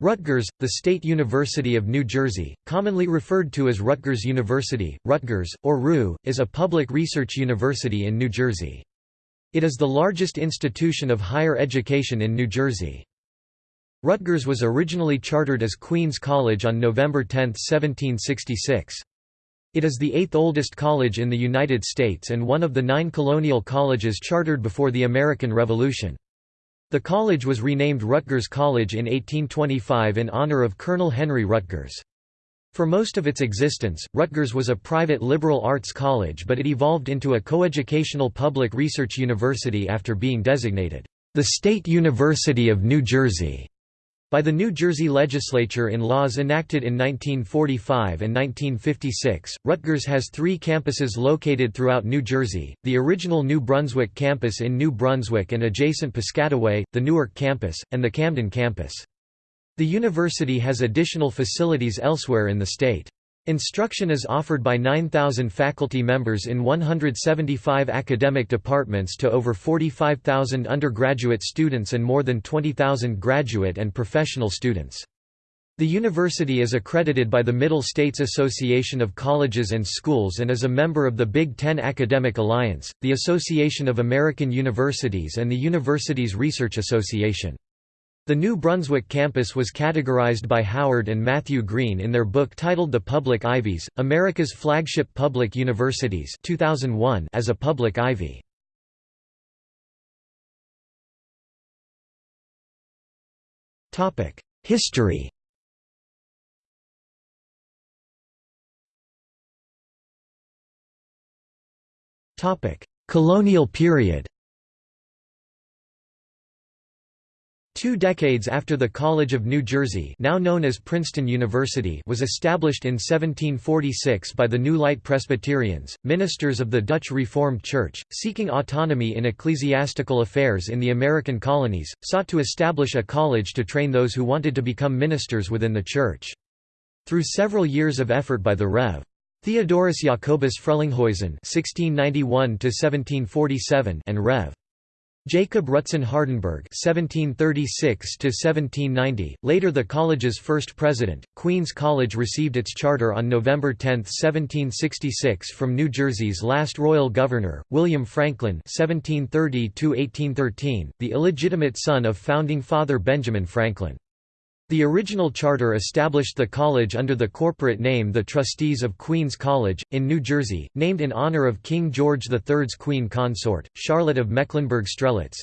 Rutgers, the State University of New Jersey, commonly referred to as Rutgers University, Rutgers, or RU, is a public research university in New Jersey. It is the largest institution of higher education in New Jersey. Rutgers was originally chartered as Queen's College on November 10, 1766. It is the eighth oldest college in the United States and one of the nine colonial colleges chartered before the American Revolution. The college was renamed Rutgers College in 1825 in honor of Colonel Henry Rutgers. For most of its existence, Rutgers was a private liberal arts college but it evolved into a coeducational public research university after being designated, "...the State University of New Jersey." By the New Jersey legislature in laws enacted in 1945 and 1956, Rutgers has three campuses located throughout New Jersey, the original New Brunswick campus in New Brunswick and adjacent Piscataway, the Newark campus, and the Camden campus. The university has additional facilities elsewhere in the state. Instruction is offered by 9,000 faculty members in 175 academic departments to over 45,000 undergraduate students and more than 20,000 graduate and professional students. The university is accredited by the Middle States Association of Colleges and Schools and is a member of the Big Ten Academic Alliance, the Association of American Universities and the Universities Research Association. The New Brunswick campus was categorized by Howard and Matthew Greene in their book titled The Public Ivies, America's Flagship Public Universities 2001 as a public ivy. History Colonial period Two decades after the College of New Jersey now known as Princeton University was established in 1746 by the New Light Presbyterians, ministers of the Dutch Reformed Church, seeking autonomy in ecclesiastical affairs in the American colonies, sought to establish a college to train those who wanted to become ministers within the Church. Through several years of effort by the Rev. Theodorus Jacobus Frelinghuysen (1691–1747) and Rev. Jacob Rutsen Hardenbergh (1736–1790), later the college's first president. Queens College received its charter on November 10, 1766, from New Jersey's last royal governor, William Franklin (1730–1813), the illegitimate son of founding father Benjamin Franklin. The original charter established the college under the corporate name the Trustees of Queen's College, in New Jersey, named in honor of King George III's queen consort, Charlotte of Mecklenburg-Strelitz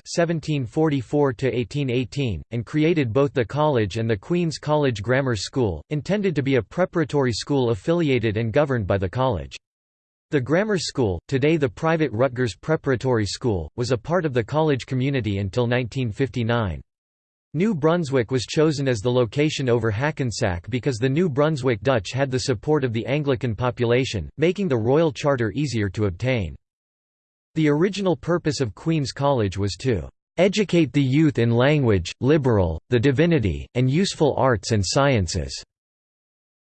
and created both the college and the Queen's College Grammar School, intended to be a preparatory school affiliated and governed by the college. The grammar school, today the private Rutgers Preparatory School, was a part of the college community until 1959. New Brunswick was chosen as the location over Hackensack because the New Brunswick Dutch had the support of the Anglican population, making the royal charter easier to obtain. The original purpose of Queen's College was to "...educate the youth in language, liberal, the divinity, and useful arts and sciences."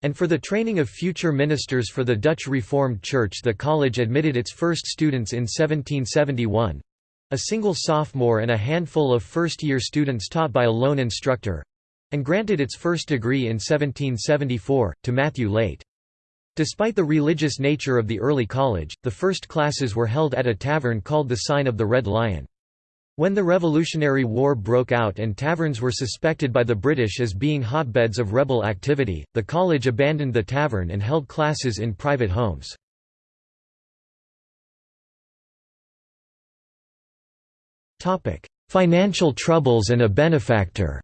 And for the training of future ministers for the Dutch Reformed Church the college admitted its first students in 1771, a single sophomore and a handful of first-year students taught by a lone instructor—and granted its first degree in 1774, to Matthew Leydt. Despite the religious nature of the early college, the first classes were held at a tavern called the Sign of the Red Lion. When the Revolutionary War broke out and taverns were suspected by the British as being hotbeds of rebel activity, the college abandoned the tavern and held classes in private homes. Financial troubles and a benefactor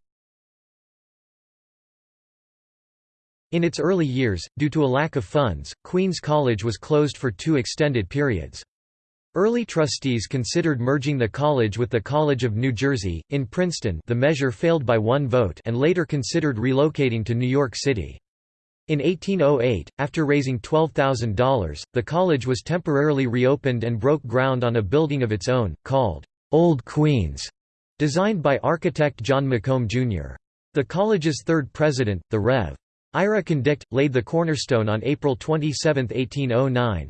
In its early years, due to a lack of funds, Queen's College was closed for two extended periods. Early trustees considered merging the college with the College of New Jersey, in Princeton the measure failed by one vote and later considered relocating to New York City. In 1808, after raising $12,000, the college was temporarily reopened and broke ground on a building of its own, called Old Queens, designed by architect John McComb, Jr. The college's third president, the Rev. Ira Condict, laid the cornerstone on April 27, 1809.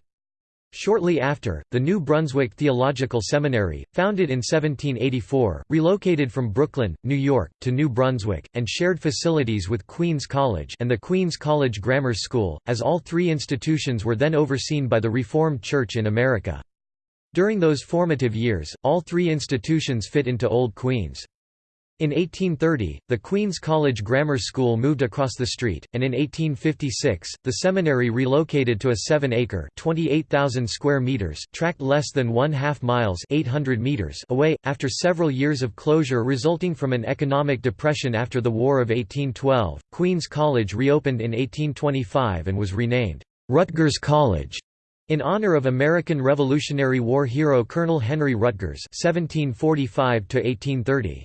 Shortly after, the New Brunswick Theological Seminary, founded in 1784, relocated from Brooklyn, New York, to New Brunswick, and shared facilities with Queens College and the Queens College Grammar School, as all three institutions were then overseen by the Reformed Church in America. During those formative years, all three institutions fit into Old Queens. In 1830, the Queen's College Grammar School moved across the street, and in 1856, the seminary relocated to a 7-acre (28,000 square meters) tract less than one-half miles (800 meters) away. After several years of closure resulting from an economic depression after the War of 1812, Queen's College reopened in 1825 and was renamed Rutgers College. In honor of American Revolutionary War hero Colonel Henry Rutgers (1745–1830).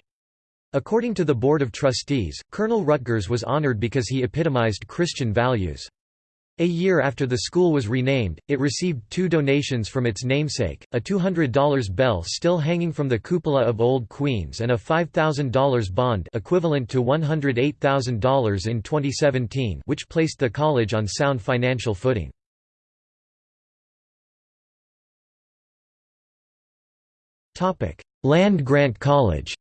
According to the Board of Trustees, Colonel Rutgers was honored because he epitomized Christian values. A year after the school was renamed, it received two donations from its namesake, a $200 bell still hanging from the cupola of Old Queens and a $5,000 bond equivalent to $108,000 in 2017 which placed the college on sound financial footing. Land Grant College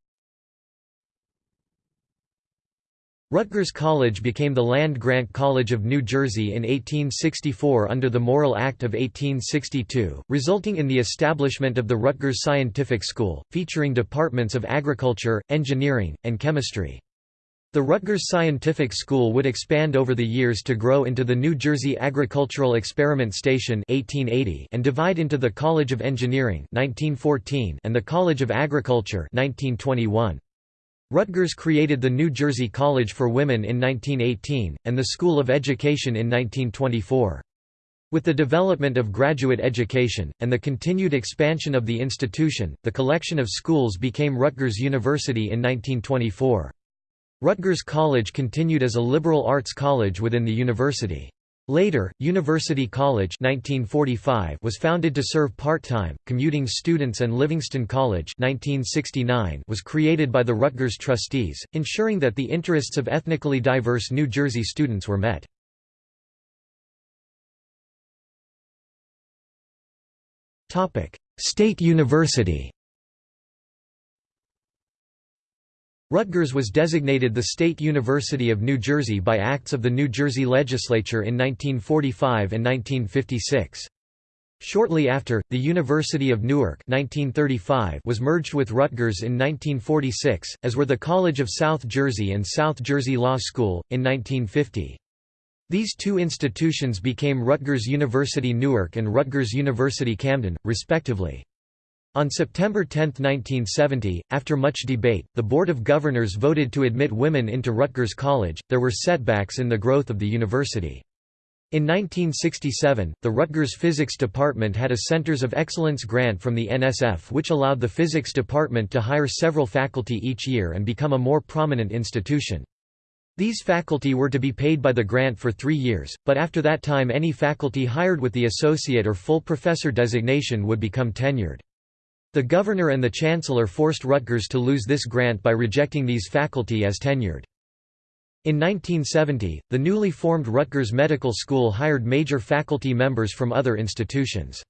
Rutgers College became the land-grant College of New Jersey in 1864 under the Morrill Act of 1862, resulting in the establishment of the Rutgers Scientific School, featuring departments of agriculture, engineering, and chemistry. The Rutgers Scientific School would expand over the years to grow into the New Jersey Agricultural Experiment Station 1880 and divide into the College of Engineering 1914 and the College of Agriculture 1921. Rutgers created the New Jersey College for Women in 1918, and the School of Education in 1924. With the development of graduate education, and the continued expansion of the institution, the collection of schools became Rutgers University in 1924. Rutgers College continued as a liberal arts college within the university. Later, University College 1945 was founded to serve part-time, commuting students and Livingston College 1969 was created by the Rutgers trustees, ensuring that the interests of ethnically diverse New Jersey students were met. State University Rutgers was designated the State University of New Jersey by acts of the New Jersey Legislature in 1945 and 1956. Shortly after, the University of Newark 1935 was merged with Rutgers in 1946, as were the College of South Jersey and South Jersey Law School, in 1950. These two institutions became Rutgers University Newark and Rutgers University Camden, respectively. On September 10, 1970, after much debate, the Board of Governors voted to admit women into Rutgers College. There were setbacks in the growth of the university. In 1967, the Rutgers Physics Department had a Centers of Excellence grant from the NSF which allowed the Physics Department to hire several faculty each year and become a more prominent institution. These faculty were to be paid by the grant for three years, but after that time any faculty hired with the associate or full professor designation would become tenured. The governor and the chancellor forced Rutgers to lose this grant by rejecting these faculty as tenured. In 1970, the newly formed Rutgers Medical School hired major faculty members from other institutions.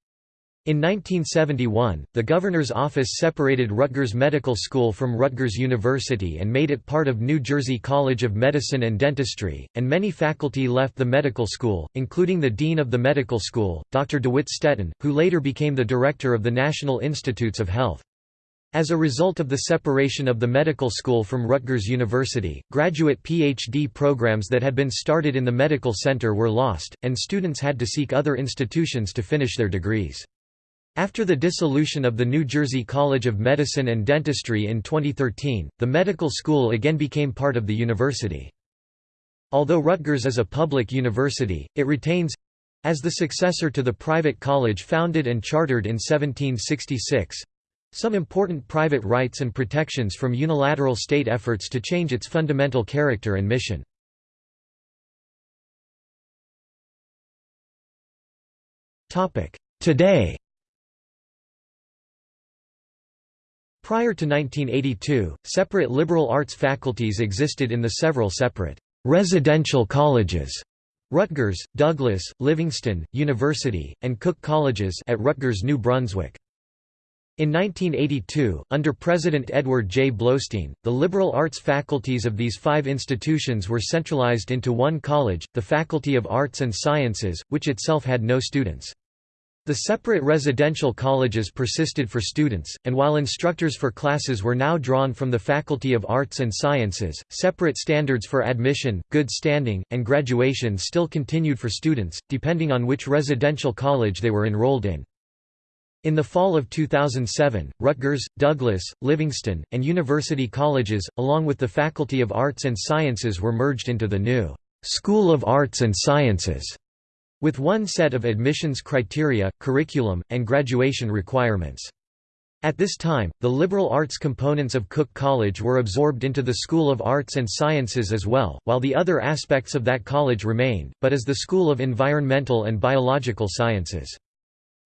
In 1971, the governor's office separated Rutgers Medical School from Rutgers University and made it part of New Jersey College of Medicine and Dentistry, and many faculty left the medical school, including the dean of the medical school, Dr. DeWitt Stetten, who later became the director of the National Institutes of Health. As a result of the separation of the medical school from Rutgers University, graduate PhD programs that had been started in the medical center were lost, and students had to seek other institutions to finish their degrees. After the dissolution of the New Jersey College of Medicine and Dentistry in 2013, the medical school again became part of the university. Although Rutgers is a public university, it retains—as the successor to the private college founded and chartered in 1766—some important private rights and protections from unilateral state efforts to change its fundamental character and mission. Today Prior to 1982, separate liberal arts faculties existed in the several separate residential colleges Rutgers, Douglass, Livingston, University, and Cook Colleges at Rutgers New Brunswick. In 1982, under President Edward J. Bloustein, the liberal arts faculties of these five institutions were centralized into one college, the Faculty of Arts and Sciences, which itself had no students. The separate residential colleges persisted for students, and while instructors for classes were now drawn from the Faculty of Arts and Sciences, separate standards for admission, good standing, and graduation still continued for students, depending on which residential college they were enrolled in. In the fall of 2007, Rutgers, Douglass, Livingston, and University colleges, along with the Faculty of Arts and Sciences were merged into the new School of Arts and Sciences with one set of admissions criteria, curriculum, and graduation requirements. At this time, the liberal arts components of Cook College were absorbed into the School of Arts and Sciences as well, while the other aspects of that college remained, but as the School of Environmental and Biological Sciences.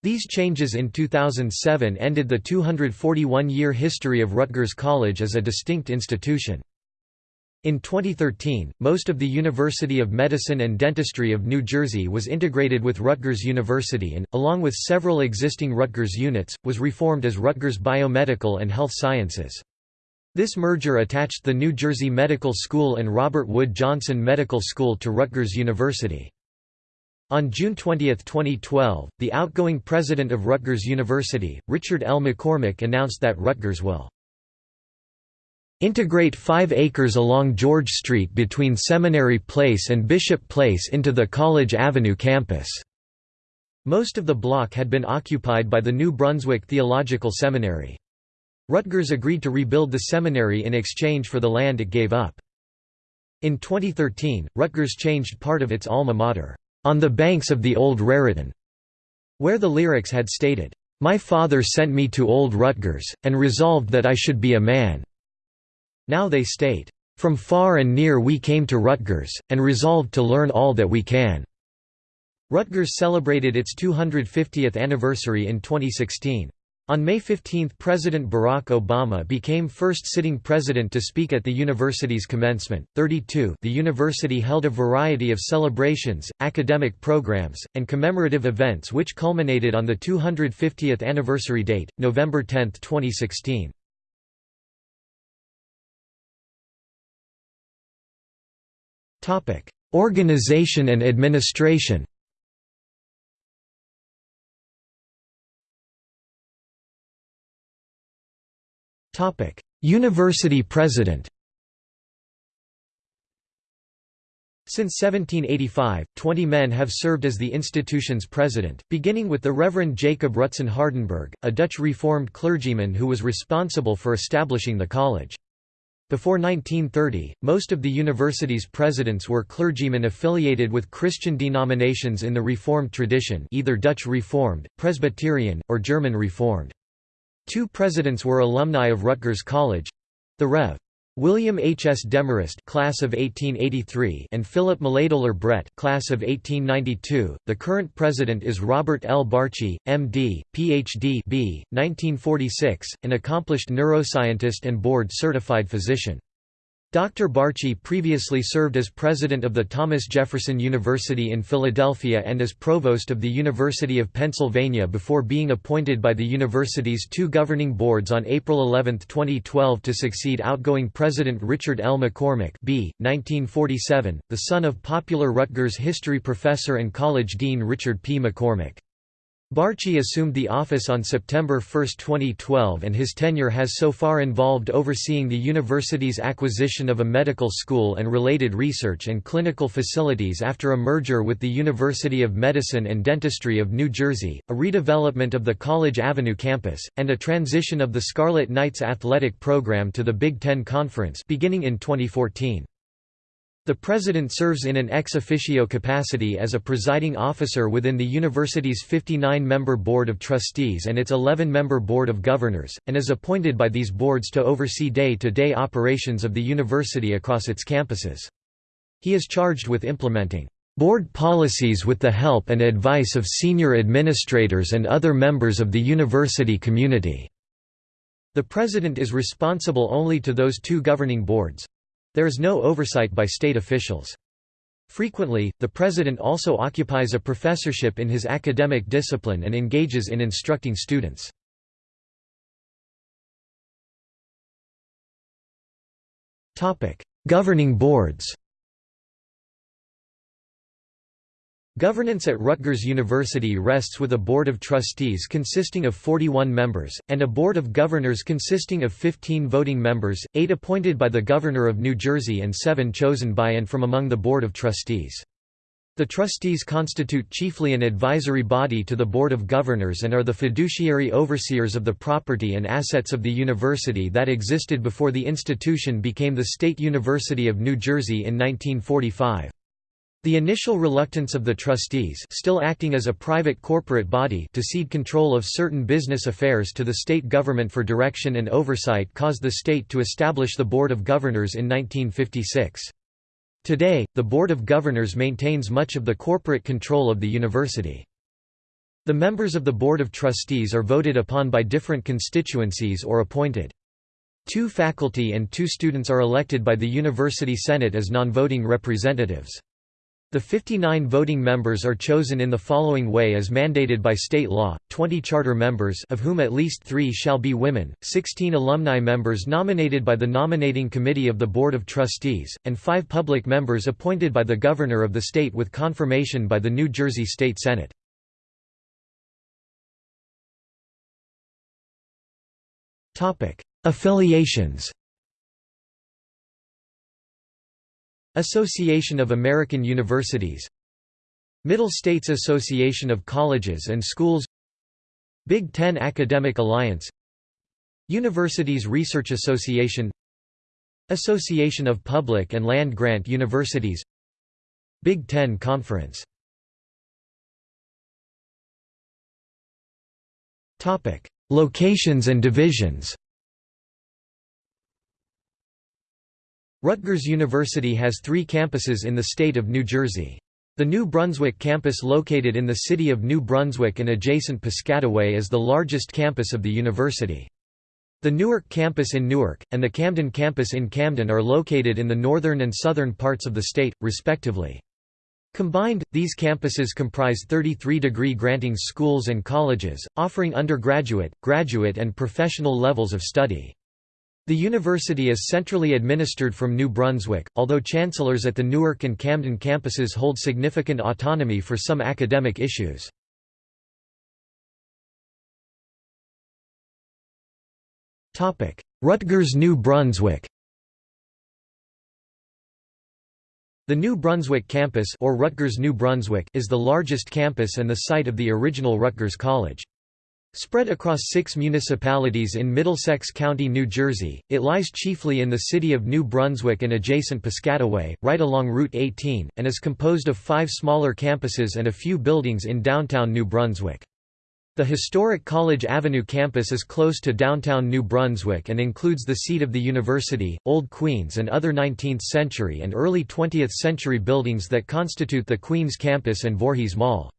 These changes in 2007 ended the 241-year history of Rutgers College as a distinct institution. In 2013, most of the University of Medicine and Dentistry of New Jersey was integrated with Rutgers University and, along with several existing Rutgers units, was reformed as Rutgers Biomedical and Health Sciences. This merger attached the New Jersey Medical School and Robert Wood Johnson Medical School to Rutgers University. On June 20, 2012, the outgoing president of Rutgers University, Richard L. McCormick announced that Rutgers will Integrate 5 acres along George Street between Seminary Place and Bishop Place into the College Avenue campus. Most of the block had been occupied by the New Brunswick Theological Seminary. Rutgers agreed to rebuild the seminary in exchange for the land it gave up. In 2013, Rutgers changed part of its alma mater, "...on the banks of the Old Raritan", where the lyrics had stated, "...my father sent me to Old Rutgers, and resolved that I should be a man." Now they state, "...from far and near we came to Rutgers, and resolved to learn all that we can." Rutgers celebrated its 250th anniversary in 2016. On May 15 President Barack Obama became first sitting president to speak at the university's commencement. 32 The university held a variety of celebrations, academic programs, and commemorative events which culminated on the 250th anniversary date, November 10, 2016. Topic: Organization and administration. Topic: University President. Since 1785, 20 men have served as the institution's president, beginning with the Reverend Jacob Rutsen Hardenbergh, a Dutch Reformed clergyman who was responsible for establishing the college. Before 1930, most of the university's presidents were clergymen affiliated with Christian denominations in the Reformed tradition either Dutch Reformed, Presbyterian, or German Reformed. Two presidents were alumni of Rutgers College—the Rev. William H. S. Demarest class of 1883 and Philip Milledoler Brett class of 1892. The current president is Robert L. Barchi, M.D., Ph.D. B, 1946, an accomplished neuroscientist and board-certified physician. Dr. Barchi previously served as president of the Thomas Jefferson University in Philadelphia and as provost of the University of Pennsylvania before being appointed by the university's two governing boards on April 11, 2012 to succeed outgoing President Richard L. McCormick b. 1947, the son of popular Rutgers history professor and college dean Richard P. McCormick. Barchi assumed the office on September 1, 2012 and his tenure has so far involved overseeing the university's acquisition of a medical school and related research and clinical facilities after a merger with the University of Medicine and Dentistry of New Jersey, a redevelopment of the College Avenue campus, and a transition of the Scarlet Knights athletic program to the Big Ten Conference beginning in 2014. The President serves in an ex officio capacity as a presiding officer within the university's 59-member Board of Trustees and its 11-member Board of Governors, and is appointed by these boards to oversee day-to-day -day operations of the university across its campuses. He is charged with implementing board policies with the help and advice of senior administrators and other members of the university community. The President is responsible only to those two governing boards, there is no oversight by state officials. Frequently, the president also occupies a professorship in his academic discipline and engages in instructing students. Governing boards Governance at Rutgers University rests with a Board of Trustees consisting of 41 members, and a Board of Governors consisting of 15 voting members, 8 appointed by the Governor of New Jersey and 7 chosen by and from among the Board of Trustees. The trustees constitute chiefly an advisory body to the Board of Governors and are the fiduciary overseers of the property and assets of the university that existed before the institution became the State University of New Jersey in 1945. The initial reluctance of the trustees still acting as a private corporate body to cede control of certain business affairs to the state government for direction and oversight caused the state to establish the Board of Governors in 1956. Today, the Board of Governors maintains much of the corporate control of the university. The members of the Board of Trustees are voted upon by different constituencies or appointed. Two faculty and two students are elected by the University Senate as non-voting representatives. The 59 voting members are chosen in the following way as mandated by state law, 20 charter members of whom at least three shall be women, 16 alumni members nominated by the nominating committee of the Board of Trustees, and five public members appointed by the governor of the state with confirmation by the New Jersey State Senate. Affiliations Association of American Universities Middle States Association of Colleges and Schools Big Ten Academic Alliance Universities Research Association Association of Public and Land Grant Universities Big Ten Conference. Locations and divisions Rutgers University has three campuses in the state of New Jersey. The New Brunswick campus located in the city of New Brunswick and adjacent Piscataway is the largest campus of the university. The Newark campus in Newark, and the Camden campus in Camden are located in the northern and southern parts of the state, respectively. Combined, these campuses comprise 33 degree granting schools and colleges, offering undergraduate, graduate and professional levels of study. The university is centrally administered from New Brunswick, although chancellors at the Newark and Camden campuses hold significant autonomy for some academic issues. Rutgers New Brunswick The New Brunswick campus or Rutgers New Brunswick is the largest campus and the site of the original Rutgers College. Spread across six municipalities in Middlesex County, New Jersey, it lies chiefly in the city of New Brunswick and adjacent Piscataway, right along Route 18, and is composed of five smaller campuses and a few buildings in downtown New Brunswick. The historic College Avenue campus is close to downtown New Brunswick and includes the seat of the university, Old Queens and other 19th-century and early 20th-century buildings that constitute the Queens campus and Voorhees Mall.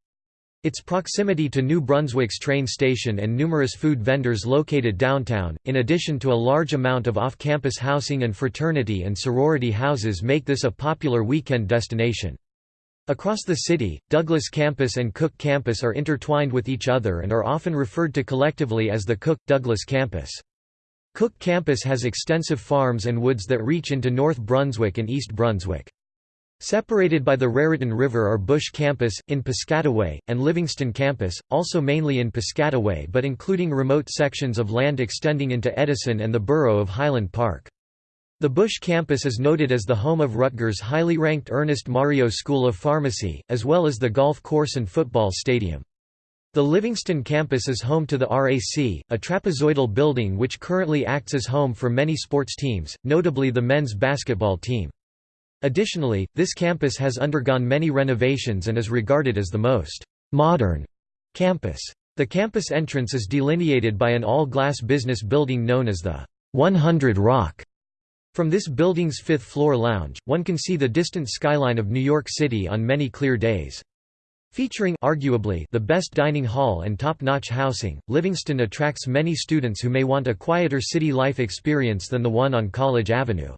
Its proximity to New Brunswick's train station and numerous food vendors located downtown, in addition to a large amount of off-campus housing and fraternity and sorority houses make this a popular weekend destination. Across the city, Douglass Campus and Cook Campus are intertwined with each other and are often referred to collectively as the Cook-Douglass Campus. Cook Campus has extensive farms and woods that reach into North Brunswick and East Brunswick. Separated by the Raritan River are Busch Campus, in Piscataway, and Livingston Campus, also mainly in Piscataway but including remote sections of land extending into Edison and the borough of Highland Park. The Busch campus is noted as the home of Rutgers' highly ranked Ernest Mario School of Pharmacy, as well as the golf course and football stadium. The Livingston campus is home to the RAC, a trapezoidal building which currently acts as home for many sports teams, notably the men's basketball team. Additionally, this campus has undergone many renovations and is regarded as the most modern campus. The campus entrance is delineated by an all-glass business building known as the 100 Rock. From this building's fifth-floor lounge, one can see the distant skyline of New York City on many clear days. Featuring arguably the best dining hall and top-notch housing, Livingston attracts many students who may want a quieter city life experience than the one on College Avenue.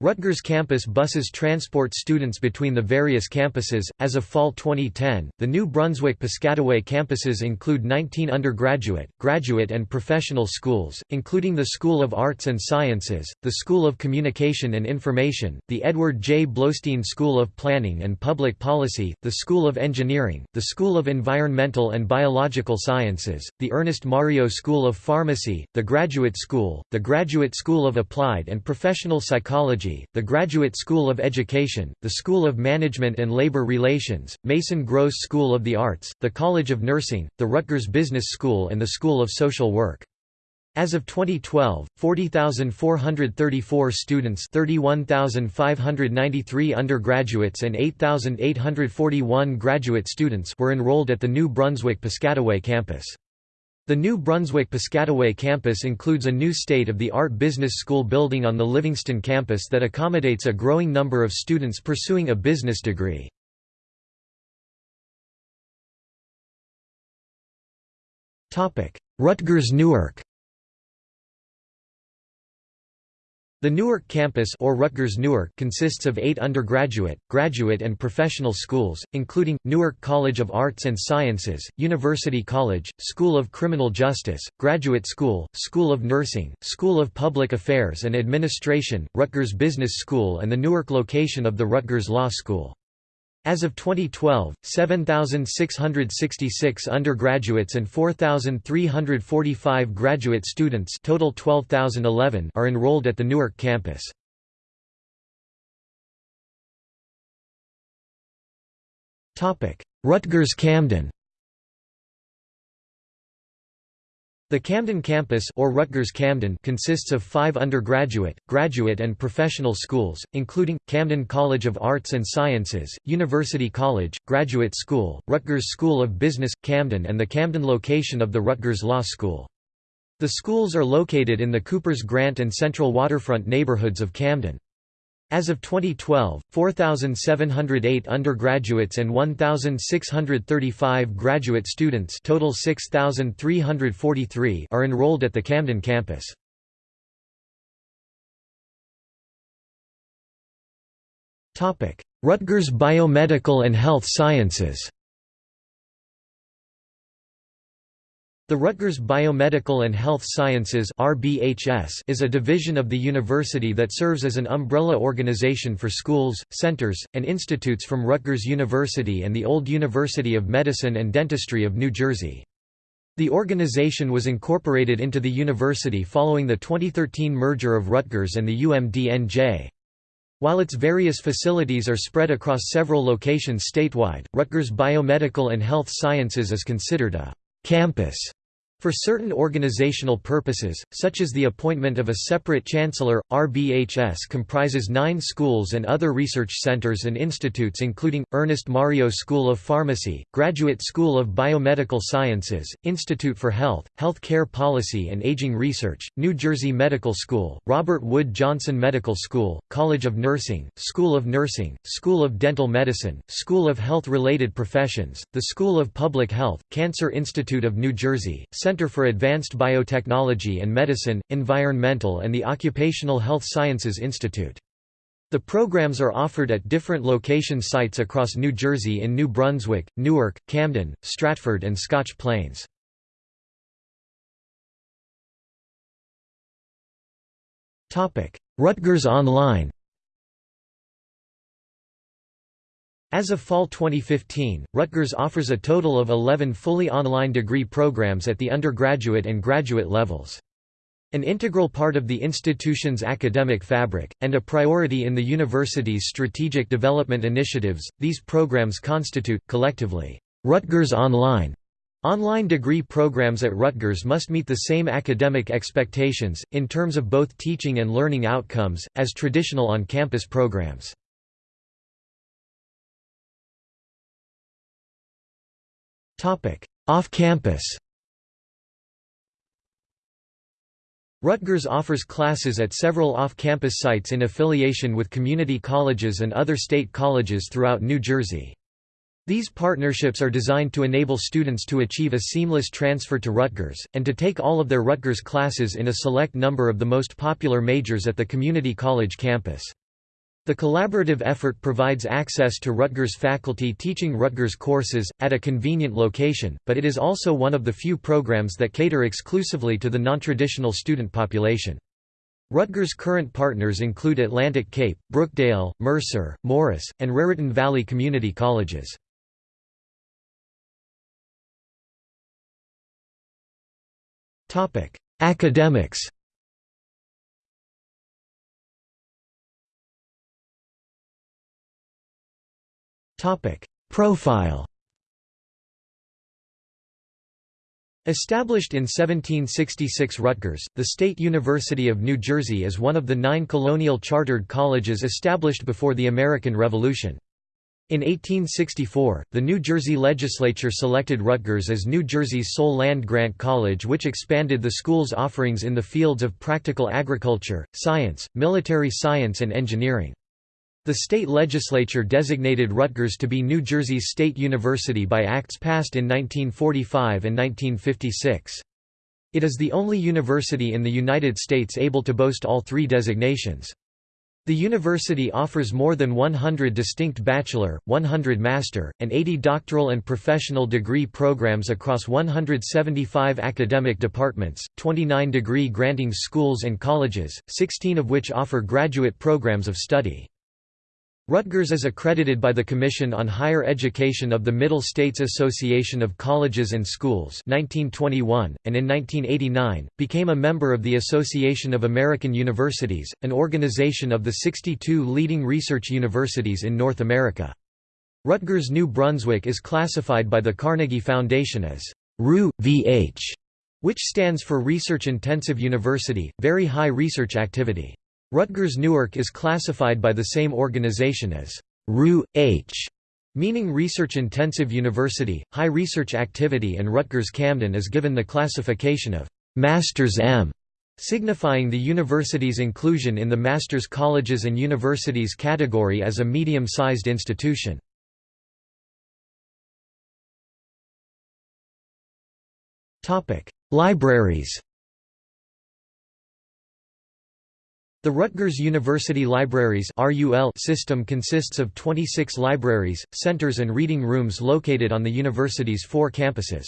Rutgers campus buses transport students between the various campuses. As of fall 2010, the New Brunswick Piscataway campuses include 19 undergraduate, graduate, and professional schools, including the School of Arts and Sciences, the School of Communication and Information, the Edward J. Bloustein School of Planning and Public Policy, the School of Engineering, the School of Environmental and Biological Sciences, the Ernest Mario School of Pharmacy, the Graduate School, the Graduate School of Applied and Professional Psychology the Graduate School of Education, the School of Management and Labor Relations, Mason Gross School of the Arts, the College of Nursing, the Rutgers Business School and the School of Social Work. As of 2012, 40,434 students 31,593 undergraduates and 8,841 graduate students were enrolled at the New Brunswick Piscataway campus. The New Brunswick Piscataway campus includes a new state-of-the-art business school building on the Livingston campus that accommodates a growing number of students pursuing a business degree. Rutgers Newark The Newark campus or Rutgers Newark consists of eight undergraduate, graduate and professional schools, including, Newark College of Arts and Sciences, University College, School of Criminal Justice, Graduate School, School of Nursing, School of Public Affairs and Administration, Rutgers Business School and the Newark location of the Rutgers Law School. As of 2012, 7,666 undergraduates and 4,345 graduate students total 12,011 are enrolled at the Newark campus. Rutgers The Camden campus or Rutgers Camden consists of five undergraduate, graduate and professional schools, including, Camden College of Arts and Sciences, University College, Graduate School, Rutgers School of Business, Camden and the Camden location of the Rutgers Law School. The schools are located in the Coopers Grant and Central Waterfront neighborhoods of Camden. As of 2012, 4,708 undergraduates and 1,635 graduate students total 6,343 are enrolled at the Camden campus. Rutgers Biomedical and Health Sciences The Rutgers Biomedical and Health Sciences is a division of the university that serves as an umbrella organization for schools, centers, and institutes from Rutgers University and the Old University of Medicine and Dentistry of New Jersey. The organization was incorporated into the university following the 2013 merger of Rutgers and the UMDNJ. While its various facilities are spread across several locations statewide, Rutgers Biomedical and Health Sciences is considered a campus for certain organizational purposes, such as the appointment of a separate chancellor, RBHS comprises nine schools and other research centers and institutes including, Ernest Mario School of Pharmacy, Graduate School of Biomedical Sciences, Institute for Health, Health Care Policy and Aging Research, New Jersey Medical School, Robert Wood Johnson Medical School, College of Nursing, School of Nursing, School of Dental Medicine, School of Health-Related Professions, the School of Public Health, Cancer Institute of New Jersey, Center for Advanced Biotechnology and Medicine, Environmental and the Occupational Health Sciences Institute. The programs are offered at different location sites across New Jersey in New Brunswick, Newark, Camden, Stratford and Scotch Plains. Rutgers Online As of fall 2015, Rutgers offers a total of 11 fully online degree programs at the undergraduate and graduate levels. An integral part of the institution's academic fabric, and a priority in the university's strategic development initiatives, these programs constitute, collectively, Rutgers Online. Online degree programs at Rutgers must meet the same academic expectations, in terms of both teaching and learning outcomes, as traditional on-campus programs. Off-campus Rutgers offers classes at several off-campus sites in affiliation with community colleges and other state colleges throughout New Jersey. These partnerships are designed to enable students to achieve a seamless transfer to Rutgers, and to take all of their Rutgers classes in a select number of the most popular majors at the community college campus. The collaborative effort provides access to Rutgers faculty teaching Rutgers courses, at a convenient location, but it is also one of the few programs that cater exclusively to the nontraditional student population. Rutgers' current partners include Atlantic Cape, Brookdale, Mercer, Morris, and Raritan Valley Community Colleges. Academics Profile Established in 1766 Rutgers, the State University of New Jersey is one of the nine colonial chartered colleges established before the American Revolution. In 1864, the New Jersey legislature selected Rutgers as New Jersey's sole land-grant college which expanded the school's offerings in the fields of practical agriculture, science, military science and engineering. The state legislature designated Rutgers to be New Jersey's state university by acts passed in 1945 and 1956. It is the only university in the United States able to boast all three designations. The university offers more than 100 distinct bachelor, 100 master, and 80 doctoral and professional degree programs across 175 academic departments, 29 degree granting schools and colleges, 16 of which offer graduate programs of study. Rutgers is accredited by the Commission on Higher Education of the Middle States Association of Colleges and Schools 1921, and in 1989, became a member of the Association of American Universities, an organization of the 62 leading research universities in North America. Rutgers New Brunswick is classified by the Carnegie Foundation as RU VH, which stands for Research Intensive University, Very High Research Activity. Rutgers Newark is classified by the same organization as RU-H, meaning research-intensive university, high research activity and Rutgers Camden is given the classification of Masters M, signifying the university's inclusion in the Master's Colleges and Universities category as a medium-sized institution. Libraries The Rutgers University Libraries system consists of 26 libraries, centers and reading rooms located on the university's four campuses.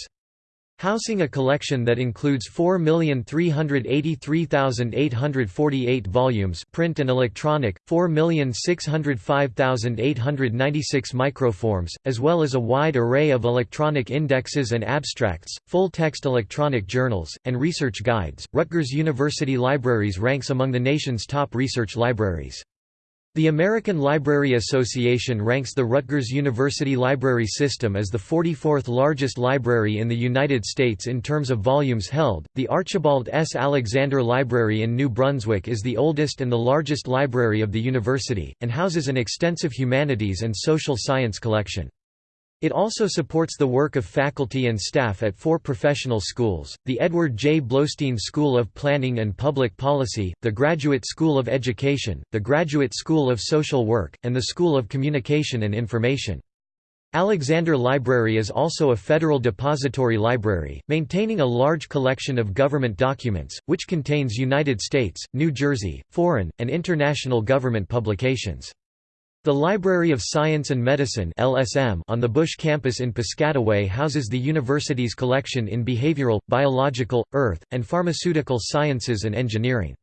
Housing a collection that includes 4,383,848 volumes print and electronic, 4,605,896 microforms, as well as a wide array of electronic indexes and abstracts, full-text electronic journals, and research guides. Rutgers University Libraries ranks among the nation's top research libraries. The American Library Association ranks the Rutgers University Library System as the 44th largest library in the United States in terms of volumes held. The Archibald S. Alexander Library in New Brunswick is the oldest and the largest library of the university, and houses an extensive humanities and social science collection. It also supports the work of faculty and staff at four professional schools, the Edward J. Bloustein School of Planning and Public Policy, the Graduate School of Education, the Graduate School of Social Work, and the School of Communication and Information. Alexander Library is also a federal depository library, maintaining a large collection of government documents, which contains United States, New Jersey, foreign, and international government publications. The Library of Science and Medicine (LSM) on the Busch campus in Piscataway houses the university's collection in behavioral, biological, earth, and pharmaceutical sciences and engineering.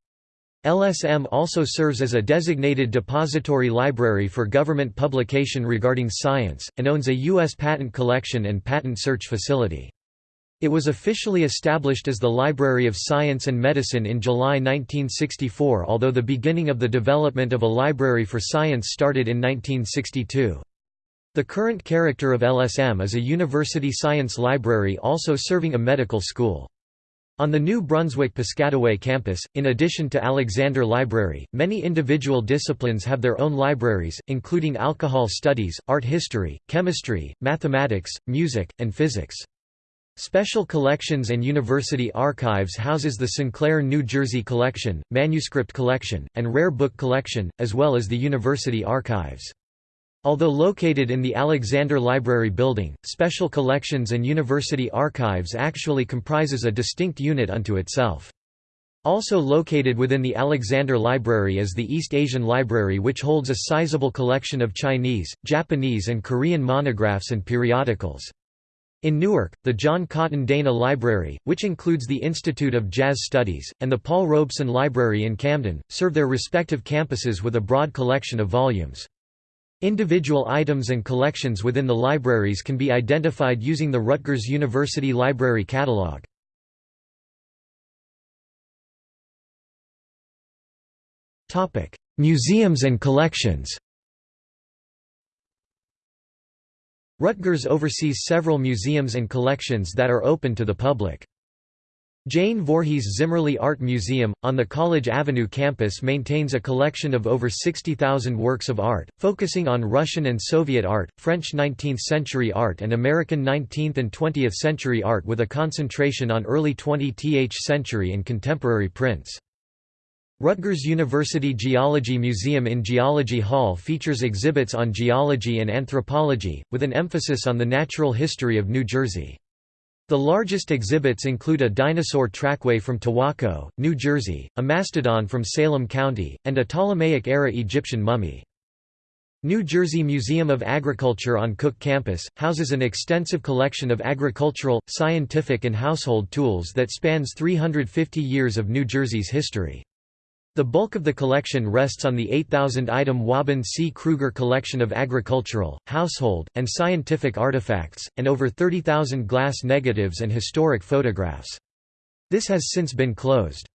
LSM also serves as a designated depository library for government publication regarding science, and owns a U.S. patent collection and patent search facility. It was officially established as the Library of Science and Medicine in July 1964 although the beginning of the development of a library for science started in 1962. The current character of LSM is a university science library also serving a medical school. On the New Brunswick Piscataway campus, in addition to Alexander Library, many individual disciplines have their own libraries, including alcohol studies, art history, chemistry, mathematics, music, and physics. Special Collections and University Archives houses the Sinclair New Jersey Collection, Manuscript Collection, and Rare Book Collection, as well as the University Archives. Although located in the Alexander Library Building, Special Collections and University Archives actually comprises a distinct unit unto itself. Also located within the Alexander Library is the East Asian Library which holds a sizable collection of Chinese, Japanese and Korean monographs and periodicals. In Newark, the John Cotton Dana Library, which includes the Institute of Jazz Studies, and the Paul Robeson Library in Camden, serve their respective campuses with a broad collection of volumes. Individual items and collections within the libraries can be identified using the Rutgers University Library Catalog. Museums and collections Rutgers oversees several museums and collections that are open to the public. Jane Voorhees Zimmerli Art Museum, on the College Avenue campus maintains a collection of over 60,000 works of art, focusing on Russian and Soviet art, French 19th-century art and American 19th and 20th century art with a concentration on early 20th century and contemporary prints. Rutgers University Geology Museum in Geology Hall features exhibits on geology and anthropology, with an emphasis on the natural history of New Jersey. The largest exhibits include a dinosaur trackway from Towaco, New Jersey, a mastodon from Salem County, and a Ptolemaic-era Egyptian mummy. New Jersey Museum of Agriculture on Cook Campus, houses an extensive collection of agricultural, scientific and household tools that spans 350 years of New Jersey's history. The bulk of the collection rests on the 8,000-item Wabun C. Krueger collection of agricultural, household, and scientific artifacts, and over 30,000 glass negatives and historic photographs. This has since been closed.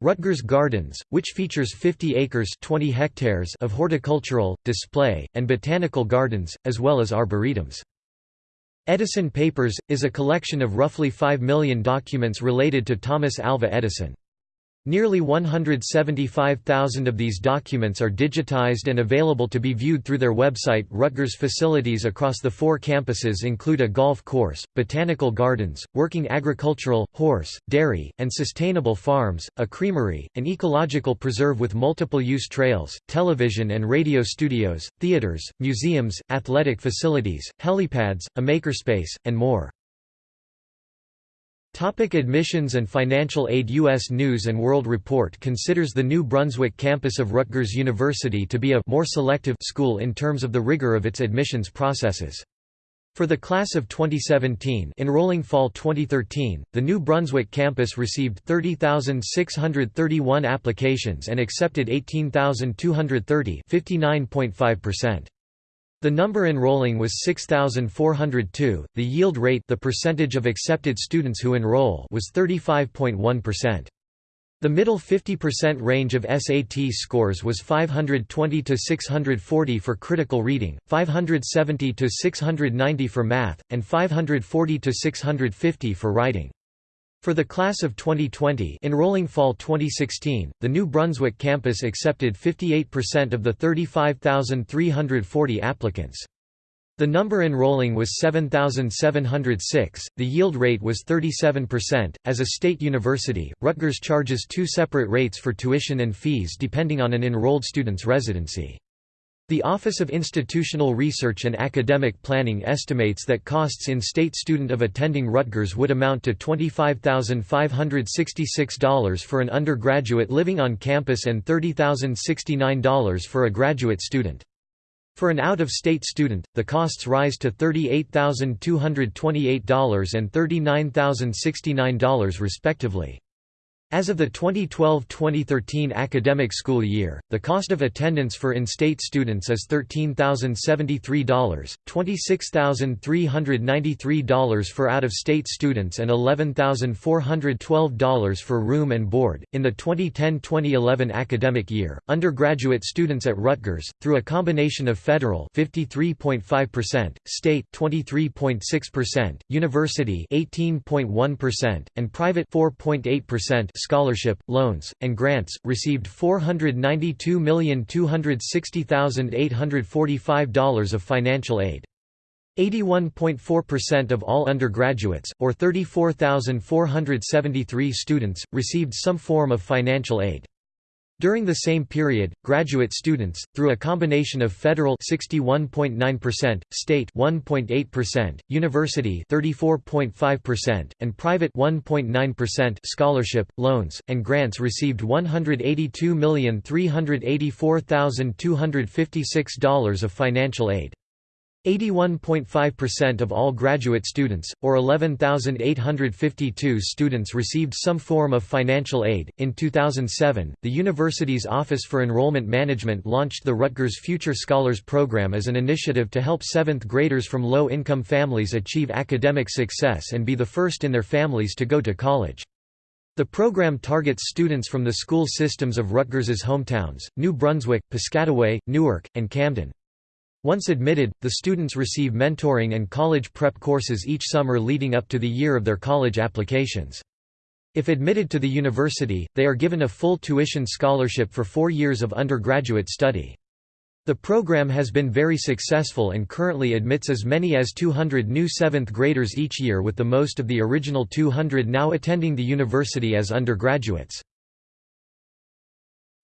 Rutgers Gardens, which features 50 acres 20 hectares of horticultural, display, and botanical gardens, as well as arboretums. Edison Papers, is a collection of roughly 5 million documents related to Thomas Alva Edison. Nearly 175,000 of these documents are digitized and available to be viewed through their website. Rutgers facilities across the four campuses include a golf course, botanical gardens, working agricultural, horse, dairy, and sustainable farms, a creamery, an ecological preserve with multiple use trails, television and radio studios, theaters, museums, athletic facilities, helipads, a makerspace, and more. Topic admissions and financial aid U.S. News & World Report considers the New Brunswick campus of Rutgers University to be a more selective school in terms of the rigor of its admissions processes. For the class of 2017 enrolling fall 2013, the New Brunswick campus received 30,631 applications and accepted 18,230 59.5%. The number enrolling was 6,402. The yield rate, the percentage of accepted students who enroll, was 35.1%. The middle 50% range of SAT scores was 520 to 640 for critical reading, 570 to 690 for math, and 540 to 650 for writing. For the class of 2020 enrolling fall 2016, the New Brunswick campus accepted 58% of the 35,340 applicants. The number enrolling was 7,706, the yield rate was 37%. As a state university, Rutgers charges two separate rates for tuition and fees depending on an enrolled student's residency. The Office of Institutional Research and Academic Planning estimates that costs in state student of attending Rutgers would amount to $25,566 for an undergraduate living on campus and $30,069 for a graduate student. For an out-of-state student, the costs rise to $38,228 and $39,069 respectively. As of the 2012–2013 academic school year, the cost of attendance for in-state students is $13,073, $26,393 for out-of-state students and $11,412 for room and board. In the 2010–2011 academic year, undergraduate students at Rutgers, through a combination of federal 53.5%, state 23.6%, university 18.1%, and private 4.8% scholarship, loans, and grants, received $492,260,845 of financial aid. 81.4% of all undergraduates, or 34,473 students, received some form of financial aid. During the same period, graduate students, through a combination of federal 61.9%, state 1.8%, university 34.5%, and private 1.9% scholarship, loans, and grants received $182,384,256 of financial aid. 81.5% of all graduate students, or 11,852 students, received some form of financial aid. In 2007, the university's Office for Enrollment Management launched the Rutgers Future Scholars Program as an initiative to help seventh graders from low income families achieve academic success and be the first in their families to go to college. The program targets students from the school systems of Rutgers's hometowns, New Brunswick, Piscataway, Newark, and Camden. Once admitted, the students receive mentoring and college prep courses each summer leading up to the year of their college applications. If admitted to the university, they are given a full tuition scholarship for four years of undergraduate study. The program has been very successful and currently admits as many as 200 new 7th graders each year with the most of the original 200 now attending the university as undergraduates.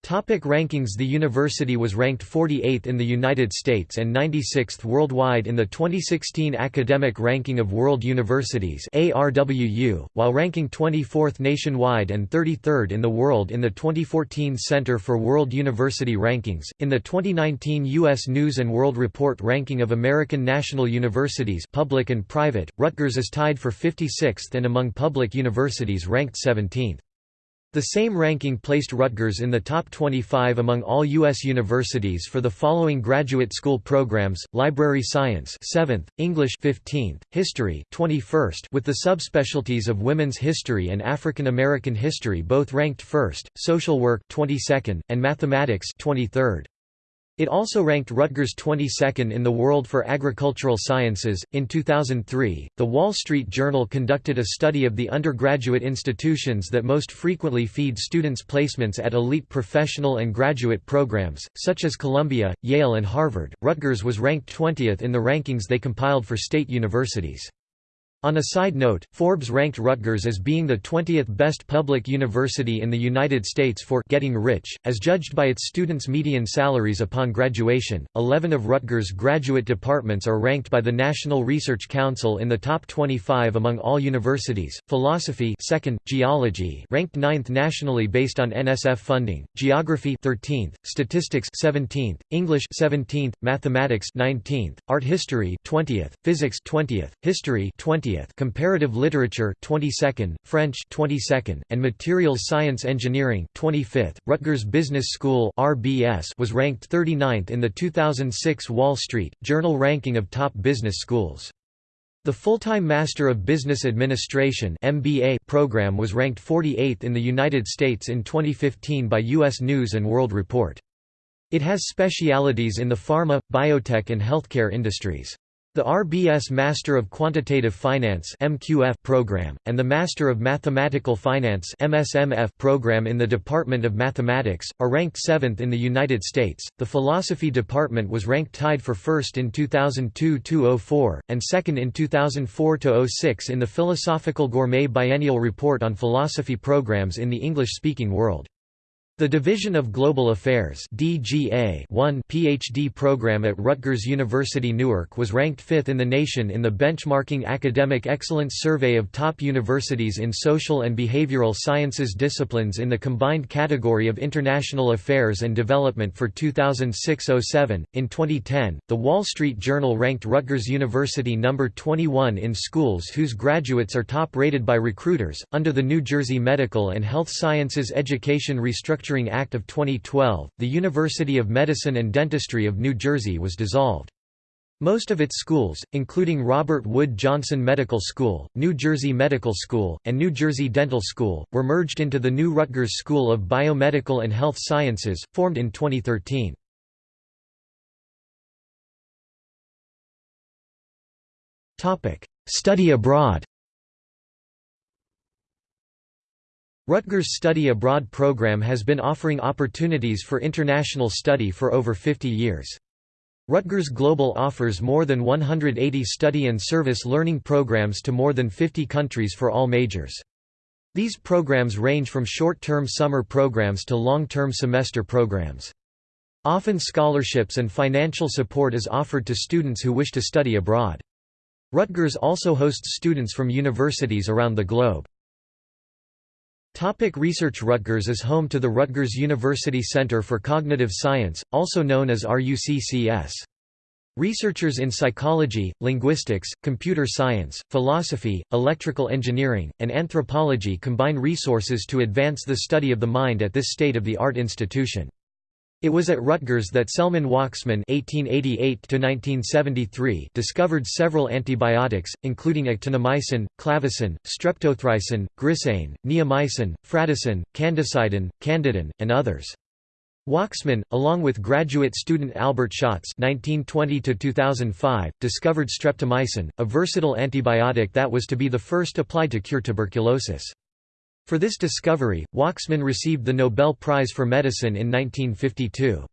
Topic rankings The university was ranked 48th in the United States and 96th worldwide in the 2016 Academic Ranking of World Universities ARWU, while ranking 24th nationwide and 33rd in the world in the 2014 Center for World University Rankings. In the 2019 U.S. News & World Report ranking of American national universities public and private, Rutgers is tied for 56th and among public universities ranked 17th. The same ranking placed Rutgers in the top 25 among all U.S. universities for the following graduate school programs, Library Science 7th, English 15th, History 21st with the subspecialties of Women's History and African American History both ranked 1st, Social Work 22nd, and Mathematics 23rd. It also ranked Rutgers 22nd in the world for agricultural sciences. In 2003, The Wall Street Journal conducted a study of the undergraduate institutions that most frequently feed students placements at elite professional and graduate programs, such as Columbia, Yale, and Harvard. Rutgers was ranked 20th in the rankings they compiled for state universities. On a side note, Forbes ranked Rutgers as being the 20th best public university in the United States for getting rich, as judged by its students' median salaries upon graduation. Eleven of Rutgers' graduate departments are ranked by the National Research Council in the top 25 among all universities. Philosophy, second, geology, ranked 9th nationally based on NSF funding. Geography, 13th, statistics, 17th, English, 17th, mathematics, 19th, art history, 20th, physics, 20th, history, 20th 20th Comparative Literature 22nd, French 22nd, and Materials Science Engineering 25th. Rutgers Business School RBS was ranked 39th in the 2006 Wall Street Journal ranking of top business schools. The full-time Master of Business Administration (MBA) program was ranked 48th in the United States in 2015 by US News and World Report. It has specialities in the pharma, biotech and healthcare industries. The RBS Master of Quantitative Finance (MQF) program and the Master of Mathematical Finance (MSMF) program in the Department of Mathematics are ranked 7th in the United States. The Philosophy department was ranked tied for first in 2002-04 and second in 2004-06 in the Philosophical Gourmet Biennial Report on Philosophy programs in the English-speaking world. The Division of Global Affairs DGA 1 PhD program at Rutgers University Newark was ranked fifth in the nation in the benchmarking Academic Excellence Survey of top universities in social and behavioral sciences disciplines in the combined category of International Affairs and Development for 2006-07. In 2010, The Wall Street Journal ranked Rutgers University number 21 in schools whose graduates are top-rated by recruiters. Under the New Jersey Medical and Health Sciences Education Restructuring Restructuring Act of 2012, the University of Medicine and Dentistry of New Jersey was dissolved. Most of its schools, including Robert Wood Johnson Medical School, New Jersey Medical School, and New Jersey Dental School, were merged into the new Rutgers School of Biomedical and Health Sciences, formed in 2013. Study abroad Rutgers Study Abroad program has been offering opportunities for international study for over 50 years. Rutgers Global offers more than 180 study and service learning programs to more than 50 countries for all majors. These programs range from short-term summer programs to long-term semester programs. Often scholarships and financial support is offered to students who wish to study abroad. Rutgers also hosts students from universities around the globe. Topic research Rutgers is home to the Rutgers University Center for Cognitive Science, also known as RUCCS. Researchers in psychology, linguistics, computer science, philosophy, electrical engineering, and anthropology combine resources to advance the study of the mind at this state-of-the-art institution. It was at Rutgers that Selman Waksman (1888–1973) discovered several antibiotics, including actinomycin, clavacin, streptothricin, grisein, neomycin, fradicin, candicidin, candidin, and others. Waksman, along with graduate student Albert Schatz (1920–2005), discovered streptomycin, a versatile antibiotic that was to be the first applied to cure tuberculosis. For this discovery, Waksman received the Nobel Prize for Medicine in 1952.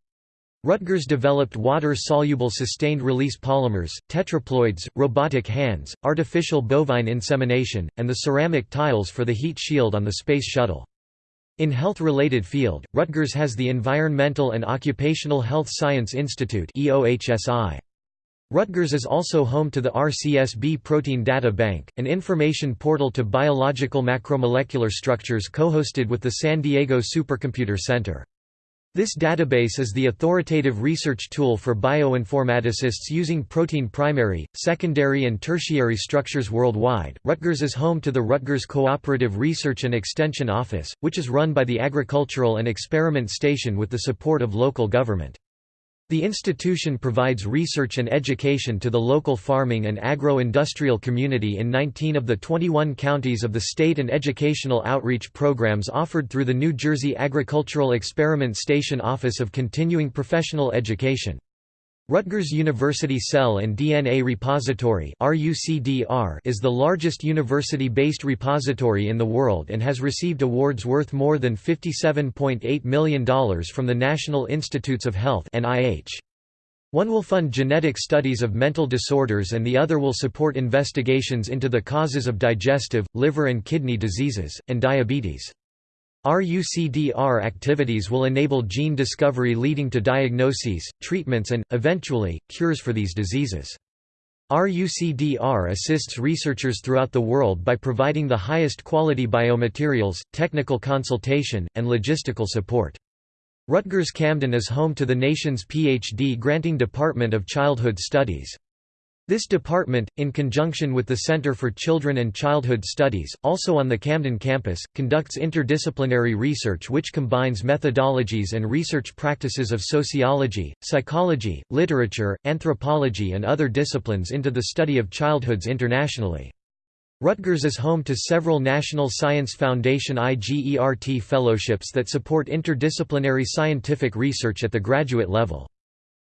Rutgers developed water-soluble sustained-release polymers, tetraploids, robotic hands, artificial bovine insemination, and the ceramic tiles for the heat shield on the Space Shuttle. In health-related field, Rutgers has the Environmental and Occupational Health Science Institute Rutgers is also home to the RCSB Protein Data Bank, an information portal to biological macromolecular structures co-hosted with the San Diego Supercomputer Center. This database is the authoritative research tool for bioinformaticists using protein primary, secondary, and tertiary structures worldwide. Rutgers is home to the Rutgers Cooperative Research and Extension Office, which is run by the Agricultural and Experiment Station with the support of local government. The institution provides research and education to the local farming and agro-industrial community in 19 of the 21 counties of the state and educational outreach programs offered through the New Jersey Agricultural Experiment Station Office of Continuing Professional Education. Rutgers University Cell and DNA Repository is the largest university-based repository in the world and has received awards worth more than $57.8 million from the National Institutes of Health One will fund genetic studies of mental disorders and the other will support investigations into the causes of digestive, liver and kidney diseases, and diabetes. RUCDR activities will enable gene discovery leading to diagnoses, treatments and, eventually, cures for these diseases. RUCDR assists researchers throughout the world by providing the highest quality biomaterials, technical consultation, and logistical support. Rutgers Camden is home to the nation's PhD granting Department of Childhood Studies. This department, in conjunction with the Center for Children and Childhood Studies, also on the Camden campus, conducts interdisciplinary research which combines methodologies and research practices of sociology, psychology, literature, anthropology and other disciplines into the study of childhoods internationally. Rutgers is home to several National Science Foundation IGERT fellowships that support interdisciplinary scientific research at the graduate level.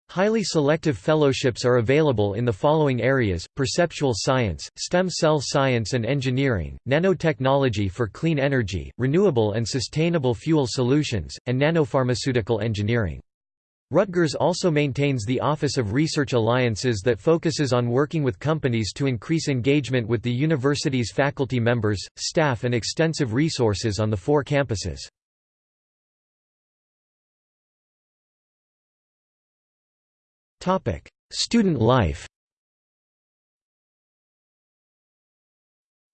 Highly selective fellowships are available in the following areas, perceptual science, stem cell science and engineering, nanotechnology for clean energy, renewable and sustainable fuel solutions, and nanopharmaceutical engineering. Rutgers also maintains the Office of Research Alliances that focuses on working with companies to increase engagement with the university's faculty members, staff and extensive resources on the four campuses. Student life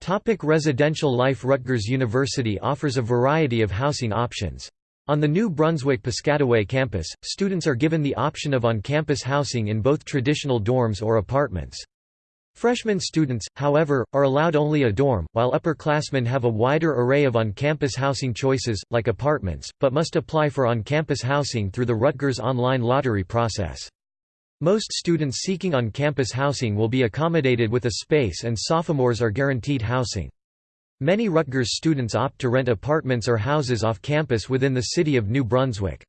Topic residential life Rutgers University offers a variety of housing options. On the New Brunswick-Piscataway campus, students are given the option of on-campus housing in both traditional dorms or apartments. Freshman students, however, are allowed only a dorm, while upperclassmen have a wider array of on-campus housing choices, like apartments, but must apply for on-campus housing through the Rutgers online lottery process. Most students seeking on-campus housing will be accommodated with a space and sophomores are guaranteed housing. Many Rutgers students opt to rent apartments or houses off campus within the city of New Brunswick.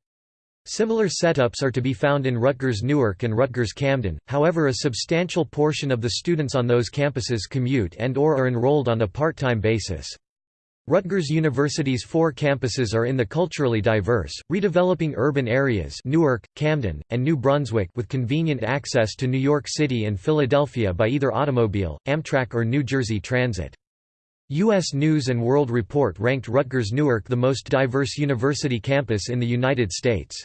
Similar setups are to be found in Rutgers Newark and Rutgers Camden, however a substantial portion of the students on those campuses commute and or are enrolled on a part-time basis. Rutgers University's four campuses are in the culturally diverse, redeveloping urban areas Newark, Camden, and New Brunswick with convenient access to New York City and Philadelphia by either automobile, Amtrak or New Jersey Transit. U.S. News & World Report ranked Rutgers-Newark the most diverse university campus in the United States.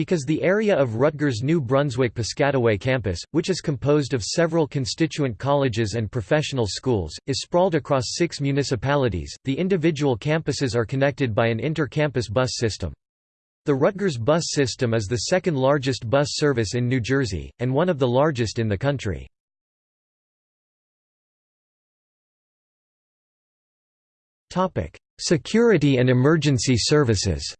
Because the area of Rutgers New Brunswick-Piscataway campus, which is composed of several constituent colleges and professional schools, is sprawled across six municipalities, the individual campuses are connected by an inter-campus bus system. The Rutgers bus system is the second largest bus service in New Jersey, and one of the largest in the country. Security and emergency services.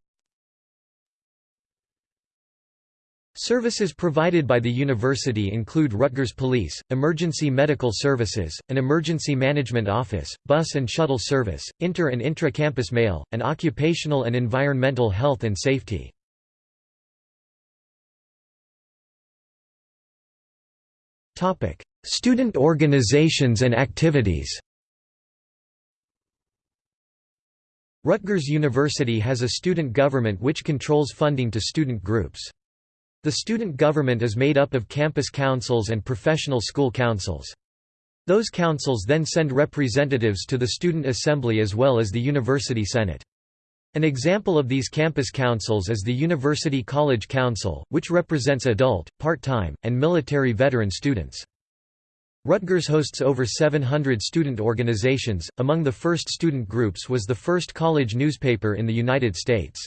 Services provided by the university include Rutgers Police, Emergency Medical Services, an Emergency Management Office, bus and shuttle service, inter- and intra-campus mail, and occupational and environmental health and safety. Student organizations and activities Rutgers University has a student government which controls funding to student groups. The student government is made up of campus councils and professional school councils. Those councils then send representatives to the Student Assembly as well as the University Senate. An example of these campus councils is the University College Council, which represents adult, part-time, and military veteran students. Rutgers hosts over 700 student organizations. Among the first student groups was the first college newspaper in the United States.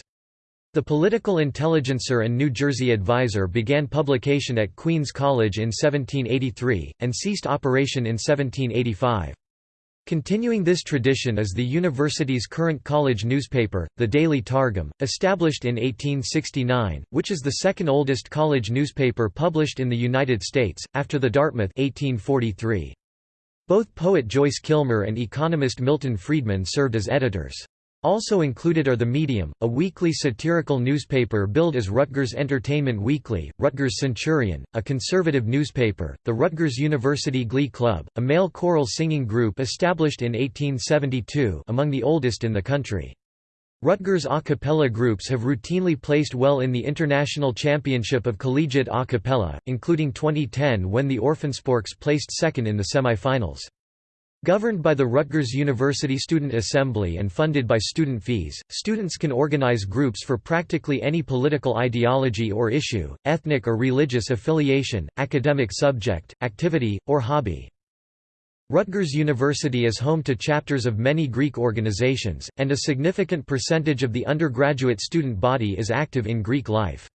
The Political Intelligencer and New Jersey Advisor began publication at Queens College in 1783, and ceased operation in 1785. Continuing this tradition is the university's current college newspaper, the Daily Targum, established in 1869, which is the second oldest college newspaper published in the United States, after the Dartmouth 1843. Both poet Joyce Kilmer and economist Milton Friedman served as editors. Also included are The Medium, a weekly satirical newspaper billed as Rutgers Entertainment Weekly, Rutgers Centurion, a conservative newspaper, the Rutgers University Glee Club, a male choral singing group established in 1872 among the oldest in the country. Rutgers a cappella groups have routinely placed well in the International Championship of Collegiate a cappella, including 2010 when the Orphansporks placed second in the semifinals. Governed by the Rutgers University Student Assembly and funded by student fees, students can organize groups for practically any political ideology or issue, ethnic or religious affiliation, academic subject, activity, or hobby. Rutgers University is home to chapters of many Greek organizations, and a significant percentage of the undergraduate student body is active in Greek life.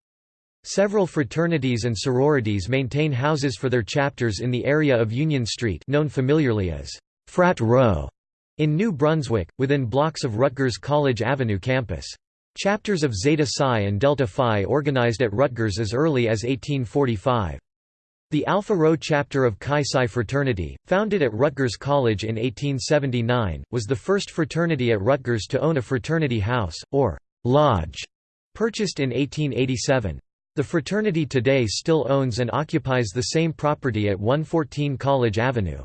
Several fraternities and sororities maintain houses for their chapters in the area of Union Street known familiarly as Frat Row in New Brunswick, within blocks of Rutgers College Avenue campus. Chapters of Zeta Psi and Delta Phi organized at Rutgers as early as 1845. The Alpha Rho chapter of Chi Psi fraternity, founded at Rutgers College in 1879, was the first fraternity at Rutgers to own a fraternity house, or lodge, purchased in 1887. The fraternity today still owns and occupies the same property at 114 College Avenue.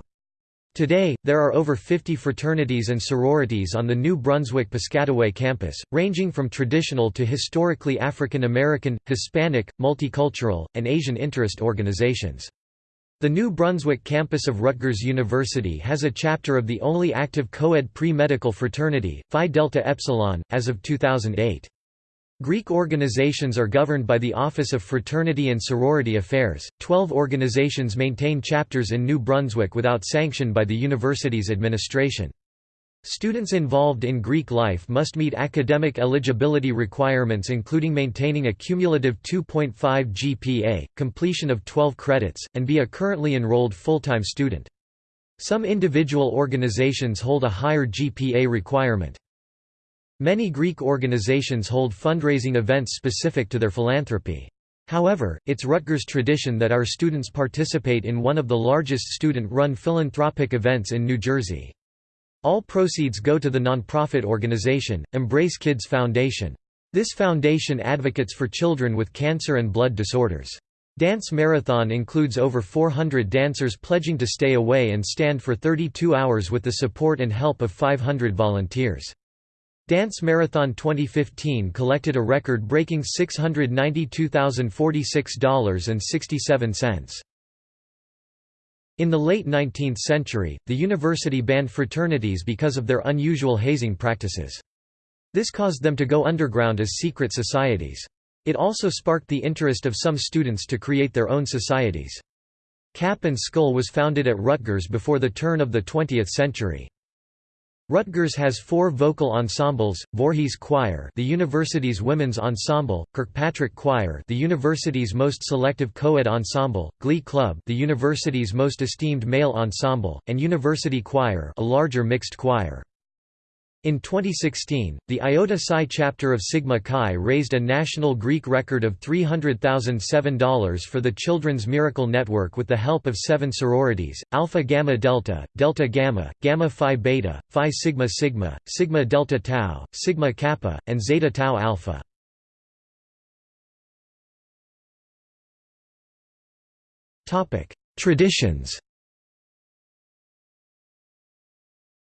Today, there are over 50 fraternities and sororities on the New Brunswick-Piscataway campus, ranging from traditional to historically African American, Hispanic, multicultural, and Asian interest organizations. The New Brunswick campus of Rutgers University has a chapter of the only active co-ed pre-medical fraternity, Phi Delta Epsilon, as of 2008. Greek organizations are governed by the Office of Fraternity and Sorority Affairs. Twelve organizations maintain chapters in New Brunswick without sanction by the university's administration. Students involved in Greek life must meet academic eligibility requirements including maintaining a cumulative 2.5 GPA, completion of 12 credits, and be a currently enrolled full-time student. Some individual organizations hold a higher GPA requirement. Many Greek organizations hold fundraising events specific to their philanthropy. However, it's Rutgers tradition that our students participate in one of the largest student-run philanthropic events in New Jersey. All proceeds go to the nonprofit organization, Embrace Kids Foundation. This foundation advocates for children with cancer and blood disorders. Dance Marathon includes over 400 dancers pledging to stay away and stand for 32 hours with the support and help of 500 volunteers. Dance Marathon 2015 collected a record-breaking $692,046.67. In the late 19th century, the university banned fraternities because of their unusual hazing practices. This caused them to go underground as secret societies. It also sparked the interest of some students to create their own societies. Cap and Skull was founded at Rutgers before the turn of the 20th century. Rutgers has four vocal ensembles: Voorhees Choir, the university's women's ensemble; Kirkpatrick Choir, the university's most selective co-ed ensemble; Glee Club, the university's most esteemed male ensemble; and University Choir, a larger mixed choir. In 2016, the Iota Psi chapter of Sigma Chi raised a national Greek record of $300,007 for the Children's Miracle Network with the help of seven sororities, Alpha Gamma Delta, Delta Gamma, Gamma Phi Beta, Phi Sigma Sigma, Sigma Delta Tau, Sigma Kappa, and Zeta Tau Alpha. Traditions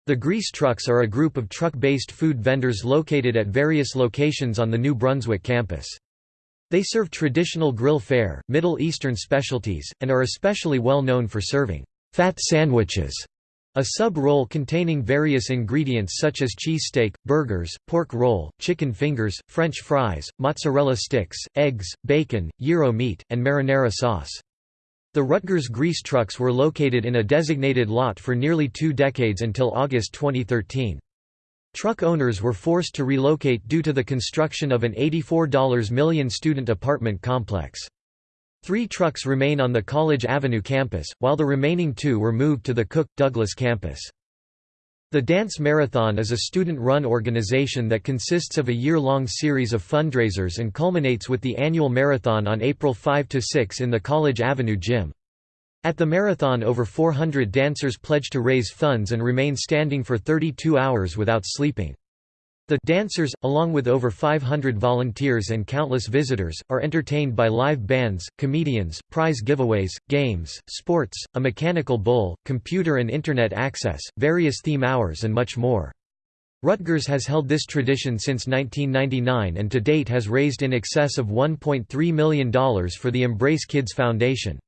The Grease Trucks are a group of truck-based food vendors located at various locations on the New Brunswick campus. They serve traditional grill fare, Middle Eastern specialties, and are especially well known for serving fat sandwiches, a sub-roll containing various ingredients such as cheesesteak, burgers, pork roll, chicken fingers, french fries, mozzarella sticks, eggs, bacon, gyro meat, and marinara sauce. The Rutgers grease trucks were located in a designated lot for nearly two decades until August 2013. Truck owners were forced to relocate due to the construction of an $84 million student apartment complex. Three trucks remain on the College Avenue campus, while the remaining two were moved to the Cook-Douglas campus. The Dance Marathon is a student-run organization that consists of a year-long series of fundraisers and culminates with the annual marathon on April 5–6 in the College Avenue Gym. At the marathon over 400 dancers pledge to raise funds and remain standing for 32 hours without sleeping. The dancers, along with over 500 volunteers and countless visitors, are entertained by live bands, comedians, prize giveaways, games, sports, a mechanical bull, computer and Internet access, various theme hours and much more. Rutgers has held this tradition since 1999 and to date has raised in excess of $1.3 million for the Embrace Kids Foundation.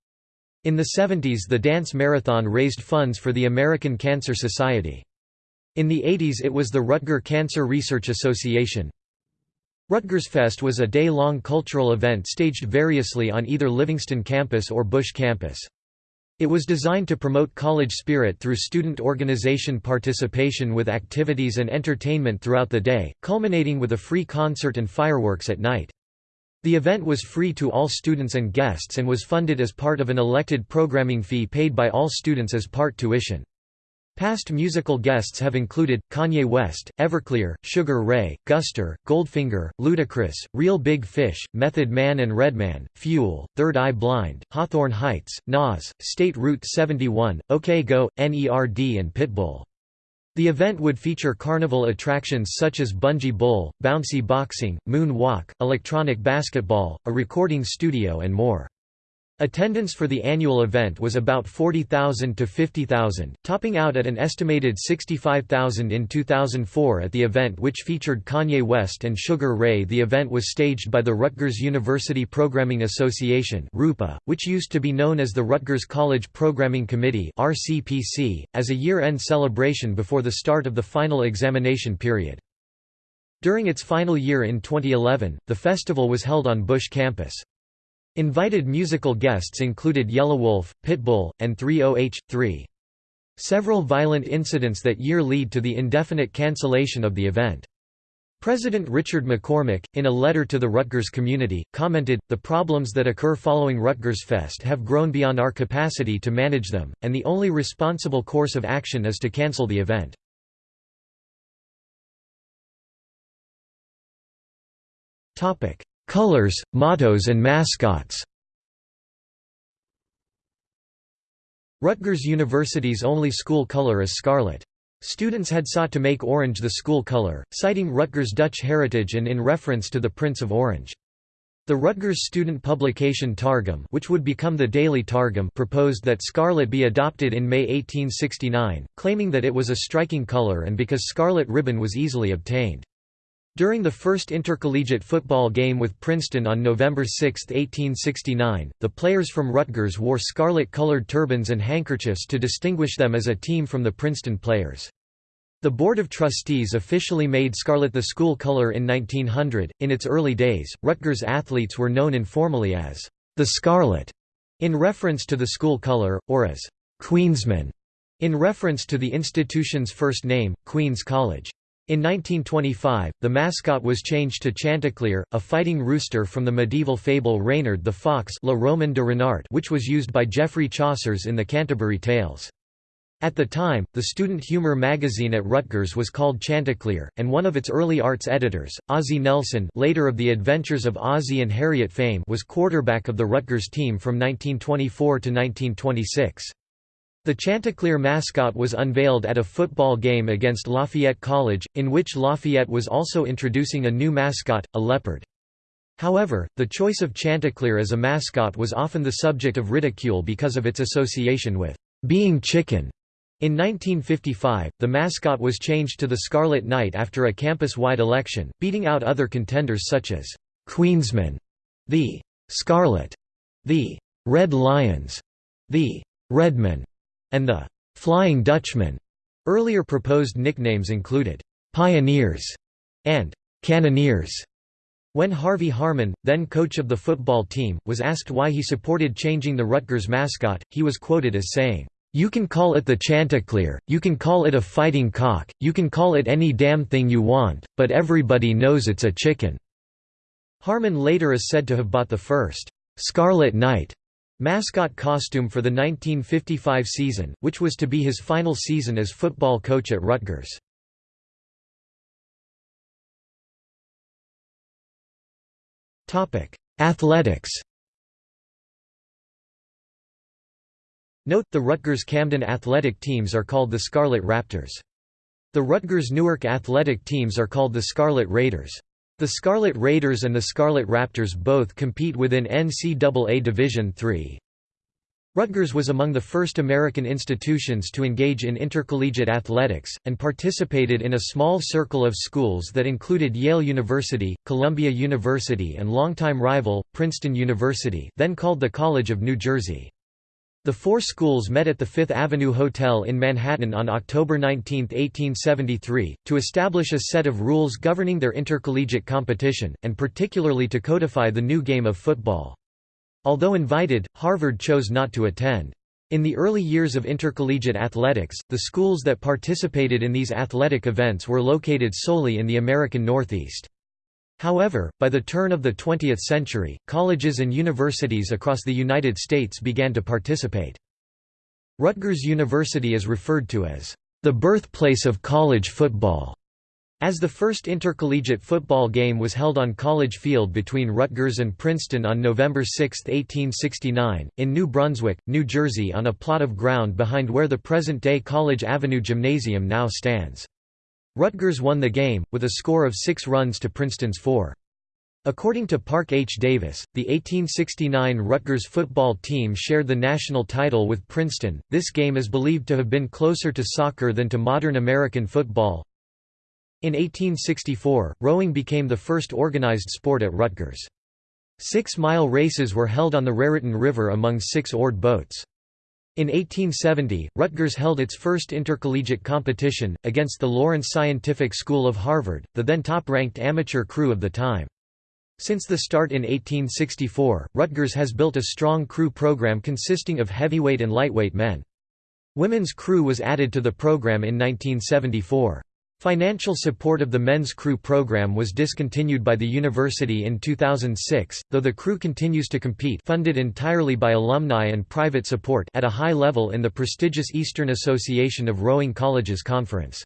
In the 70s the dance marathon raised funds for the American Cancer Society. In the 80s it was the Rutger Cancer Research Association. Rutgersfest was a day-long cultural event staged variously on either Livingston campus or Busch campus. It was designed to promote college spirit through student organization participation with activities and entertainment throughout the day, culminating with a free concert and fireworks at night. The event was free to all students and guests and was funded as part of an elected programming fee paid by all students as part tuition. Past musical guests have included, Kanye West, Everclear, Sugar Ray, Guster, Goldfinger, Ludacris, Real Big Fish, Method Man and Redman, Fuel, Third Eye Blind, Hawthorne Heights, Nas, State Route 71, OK Go, NERD and Pitbull. The event would feature carnival attractions such as bungee bowl, bouncy boxing, moon walk, electronic basketball, a recording studio and more. Attendance for the annual event was about 40,000 to 50,000, topping out at an estimated 65,000 in 2004 at the event which featured Kanye West and Sugar Ray. The event was staged by the Rutgers University Programming Association which used to be known as the Rutgers College Programming Committee as a year-end celebration before the start of the final examination period. During its final year in 2011, the festival was held on Busch campus. Invited musical guests included Yelawolf, Pitbull, and 3OH!3. Several violent incidents that year lead to the indefinite cancellation of the event. President Richard McCormick, in a letter to the Rutgers community, commented, The problems that occur following Rutgers Fest have grown beyond our capacity to manage them, and the only responsible course of action is to cancel the event. Colors, mottos and mascots Rutgers University's only school color is scarlet. Students had sought to make orange the school color, citing Rutgers' Dutch heritage and in reference to the Prince of Orange. The Rutgers student publication Targum which would become the Daily Targum proposed that scarlet be adopted in May 1869, claiming that it was a striking color and because scarlet ribbon was easily obtained. During the first intercollegiate football game with Princeton on November 6, 1869, the players from Rutgers wore scarlet-colored turbans and handkerchiefs to distinguish them as a team from the Princeton players. The Board of Trustees officially made scarlet the school color in 1900. In its early days, Rutgers athletes were known informally as the Scarlet, in reference to the school color, or as Queensmen, in reference to the institution's first name, Queen's College. In 1925, the mascot was changed to Chanticleer, a fighting rooster from the medieval fable Reynard the Fox La Roman de Renard which was used by Geoffrey Chaucer's in the Canterbury Tales. At the time, the student humor magazine at Rutgers was called Chanticleer, and one of its early arts editors, Ozzie Nelson later of the Adventures of Ozzie and Harriet fame was quarterback of the Rutgers team from 1924 to 1926. The Chanticleer mascot was unveiled at a football game against Lafayette College, in which Lafayette was also introducing a new mascot, a leopard. However, the choice of Chanticleer as a mascot was often the subject of ridicule because of its association with being chicken. In 1955, the mascot was changed to the Scarlet Knight after a campus-wide election, beating out other contenders such as Queensmen, the Scarlet, the Red Lions, the Redmen, and the Flying Dutchman. Earlier proposed nicknames included Pioneers and Cannoneers. When Harvey Harmon, then coach of the football team, was asked why he supported changing the Rutgers mascot, he was quoted as saying, "You can call it the Chanticleer, you can call it a fighting cock, you can call it any damn thing you want, but everybody knows it's a chicken." Harmon later is said to have bought the first Scarlet Knight mascot costume for the 1955 season, which was to be his final season as football coach at Rutgers. Athletics Note, the Rutgers Camden athletic teams are called the Scarlet Raptors. The Rutgers Newark athletic teams are called the Scarlet Raiders. The Scarlet Raiders and the Scarlet Raptors both compete within NCAA Division III. Rutgers was among the first American institutions to engage in intercollegiate athletics, and participated in a small circle of schools that included Yale University, Columbia University and longtime rival, Princeton University then called the College of New Jersey. The four schools met at the Fifth Avenue Hotel in Manhattan on October 19, 1873, to establish a set of rules governing their intercollegiate competition, and particularly to codify the new game of football. Although invited, Harvard chose not to attend. In the early years of intercollegiate athletics, the schools that participated in these athletic events were located solely in the American Northeast. However, by the turn of the 20th century, colleges and universities across the United States began to participate. Rutgers University is referred to as the birthplace of college football, as the first intercollegiate football game was held on College Field between Rutgers and Princeton on November 6, 1869, in New Brunswick, New Jersey on a plot of ground behind where the present-day College Avenue Gymnasium now stands. Rutgers won the game, with a score of six runs to Princeton's four. According to Park H. Davis, the 1869 Rutgers football team shared the national title with Princeton. This game is believed to have been closer to soccer than to modern American football. In 1864, rowing became the first organized sport at Rutgers. Six-mile races were held on the Raritan River among six oared boats. In 1870, Rutgers held its first intercollegiate competition, against the Lawrence Scientific School of Harvard, the then top-ranked amateur crew of the time. Since the start in 1864, Rutgers has built a strong crew program consisting of heavyweight and lightweight men. Women's crew was added to the program in 1974. Financial support of the men's crew program was discontinued by the university in 2006, though the crew continues to compete funded entirely by alumni and private support at a high level in the prestigious Eastern Association of Rowing Colleges Conference.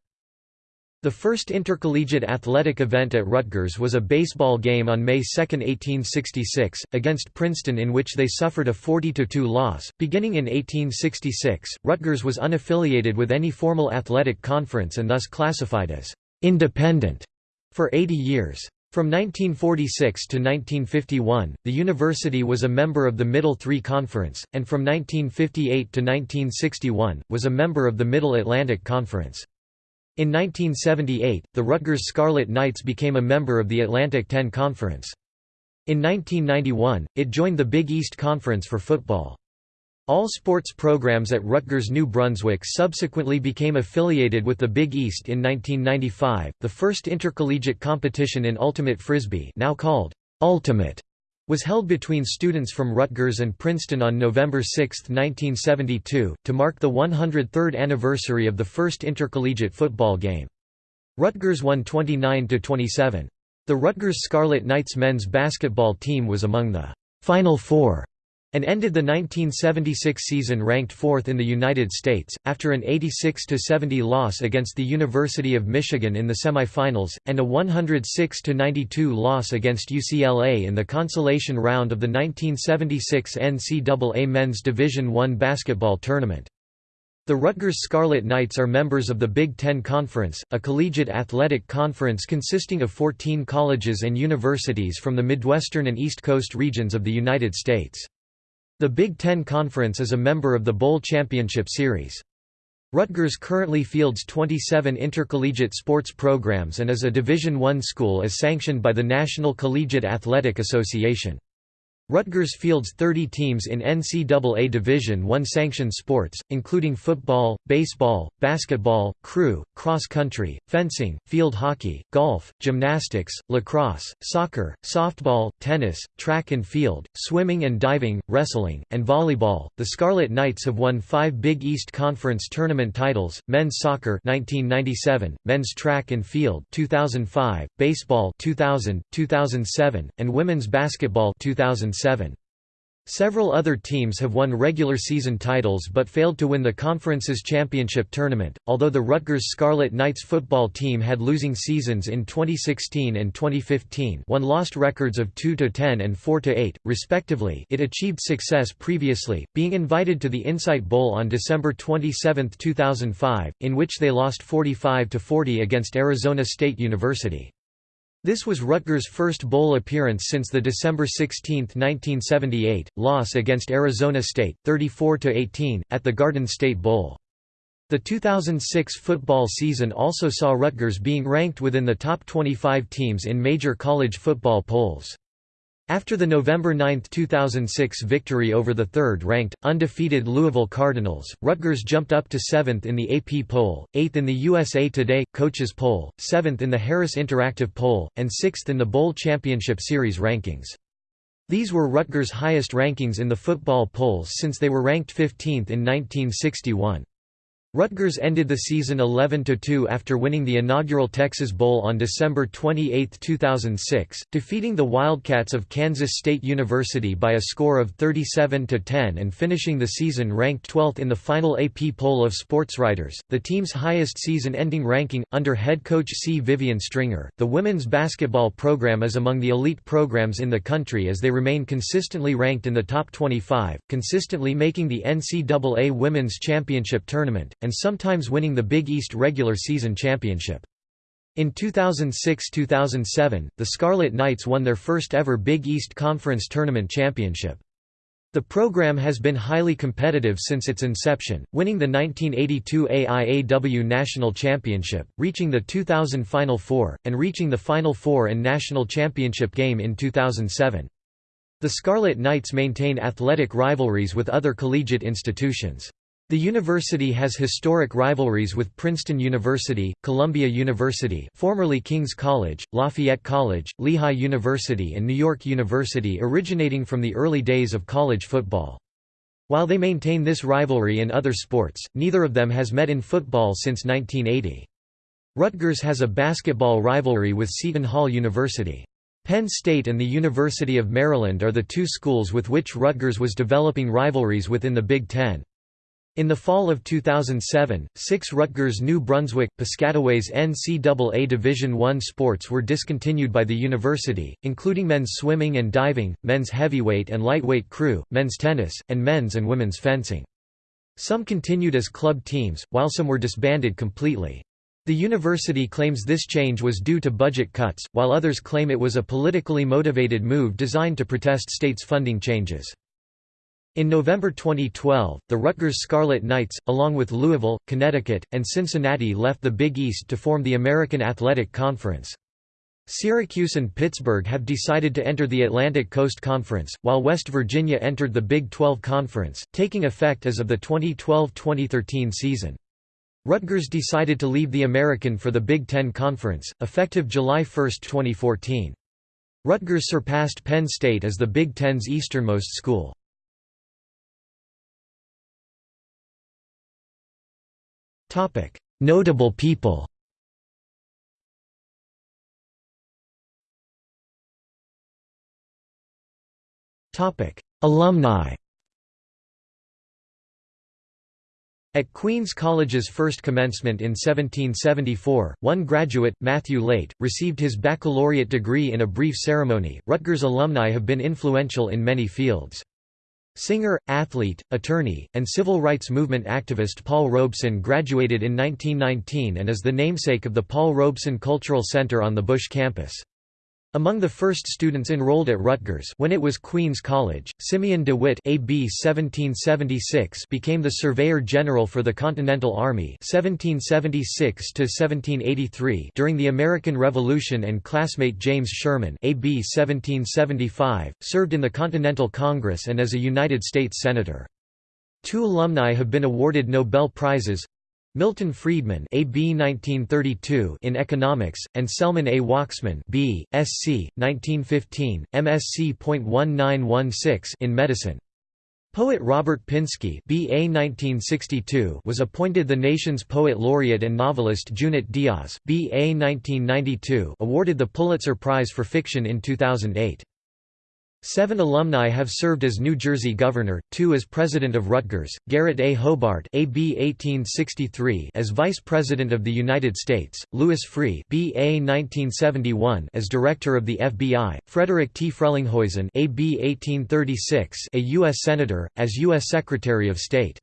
The first intercollegiate athletic event at Rutgers was a baseball game on May 2, 1866, against Princeton in which they suffered a 40–2 loss. Beginning in 1866, Rutgers was unaffiliated with any formal athletic conference and thus classified as «independent» for 80 years. From 1946 to 1951, the university was a member of the Middle Three Conference, and from 1958 to 1961, was a member of the Middle Atlantic Conference. In 1978, the Rutgers Scarlet Knights became a member of the Atlantic 10 Conference. In 1991, it joined the Big East Conference for football. All sports programs at Rutgers New Brunswick subsequently became affiliated with the Big East in 1995. The first intercollegiate competition in Ultimate Frisbee, now called Ultimate, was held between students from Rutgers and Princeton on November 6, 1972, to mark the 103rd anniversary of the first intercollegiate football game. Rutgers won 29–27. The Rutgers Scarlet Knights men's basketball team was among the Final Four and ended the 1976 season ranked fourth in the United States, after an 86–70 loss against the University of Michigan in the semifinals, and a 106–92 loss against UCLA in the consolation round of the 1976 NCAA Men's Division I basketball tournament. The Rutgers Scarlet Knights are members of the Big Ten Conference, a collegiate athletic conference consisting of 14 colleges and universities from the Midwestern and East Coast regions of the United States. The Big Ten Conference is a member of the Bowl Championship Series. Rutgers currently fields 27 intercollegiate sports programs and is a Division I school as sanctioned by the National Collegiate Athletic Association. Rutgers fields 30 teams in NCAA Division I sanctioned sports, including football, baseball, basketball, crew, cross-country, fencing, field hockey, golf, gymnastics, lacrosse, soccer, softball, tennis, track and field, swimming and diving, wrestling, and volleyball. The Scarlet Knights have won 5 Big East Conference tournament titles: men's soccer 1997, men's track and field 2005, baseball 2000, 2007, and women's basketball 2000 2007. Several other teams have won regular season titles but failed to win the conference's championship tournament, although the Rutgers Scarlet Knights football team had losing seasons in 2016 and 2015 one lost records of 2–10 and 4–8, respectively it achieved success previously, being invited to the Insight Bowl on December 27, 2005, in which they lost 45–40 against Arizona State University. This was Rutgers' first bowl appearance since the December 16, 1978, loss against Arizona State, 34–18, at the Garden State Bowl. The 2006 football season also saw Rutgers being ranked within the top 25 teams in major college football polls. After the November 9, 2006 victory over the third-ranked, undefeated Louisville Cardinals, Rutgers jumped up to 7th in the AP poll, 8th in the USA Today, Coaches poll, 7th in the Harris Interactive poll, and 6th in the Bowl Championship Series rankings. These were Rutgers' highest rankings in the football polls since they were ranked 15th in 1961. Rutgers ended the season 11–2 after winning the inaugural Texas Bowl on December 28, 2006, defeating the Wildcats of Kansas State University by a score of 37–10 and finishing the season ranked 12th in the final AP poll of sportswriters, the team's highest season-ending ranking, under head coach C. Vivian Stringer. The women's basketball program is among the elite programs in the country as they remain consistently ranked in the top 25, consistently making the NCAA Women's Championship Tournament, and sometimes winning the Big East regular season championship. In 2006–2007, the Scarlet Knights won their first ever Big East Conference Tournament championship. The program has been highly competitive since its inception, winning the 1982 AIAW National Championship, reaching the 2000 Final Four, and reaching the Final Four and National Championship game in 2007. The Scarlet Knights maintain athletic rivalries with other collegiate institutions. The university has historic rivalries with Princeton University, Columbia University formerly King's College, Lafayette College, Lehigh University and New York University originating from the early days of college football. While they maintain this rivalry in other sports, neither of them has met in football since 1980. Rutgers has a basketball rivalry with Seton Hall University. Penn State and the University of Maryland are the two schools with which Rutgers was developing rivalries within the Big Ten. In the fall of 2007, six Rutgers New Brunswick, Piscataways NCAA Division I sports were discontinued by the university, including men's swimming and diving, men's heavyweight and lightweight crew, men's tennis, and men's and women's fencing. Some continued as club teams, while some were disbanded completely. The university claims this change was due to budget cuts, while others claim it was a politically motivated move designed to protest states' funding changes. In November 2012, the Rutgers Scarlet Knights, along with Louisville, Connecticut, and Cincinnati left the Big East to form the American Athletic Conference. Syracuse and Pittsburgh have decided to enter the Atlantic Coast Conference, while West Virginia entered the Big 12 Conference, taking effect as of the 2012–2013 season. Rutgers decided to leave the American for the Big Ten Conference, effective July 1, 2014. Rutgers surpassed Penn State as the Big Ten's easternmost school. Notable people Alumni At Queen's College's first commencement in 1774, one graduate, Matthew Leydt, received his baccalaureate degree in a brief ceremony. Rutgers alumni have been influential in many fields. Singer, athlete, attorney, and civil rights movement activist Paul Robeson graduated in 1919 and is the namesake of the Paul Robeson Cultural Center on the Busch campus. Among the first students enrolled at Rutgers when it was Queen's College, Simeon DeWitt AB 1776 became the Surveyor General for the Continental Army 1776 during the American Revolution and classmate James Schureman AB 1775, served in the Continental Congress and as a United States Senator. Two alumni have been awarded Nobel Prizes, Milton Friedman AB 1932 in economics and Selman A Waksman B. Sc. 1915 MSc.1916 in medicine Poet Robert Pinsky BA 1962 was appointed the nation's poet laureate and novelist Junot Diaz BA 1992 awarded the Pulitzer Prize for Fiction in 2008 Seven alumni have served as New Jersey governor, two as president of Rutgers, Garrett A. Hobart AB 1863 as vice president of the United States, Louis Freeh BA 1971 as director of the FBI, Frederick T. Frelinghuysen AB 1836 a U.S. senator, as U.S. Secretary of State.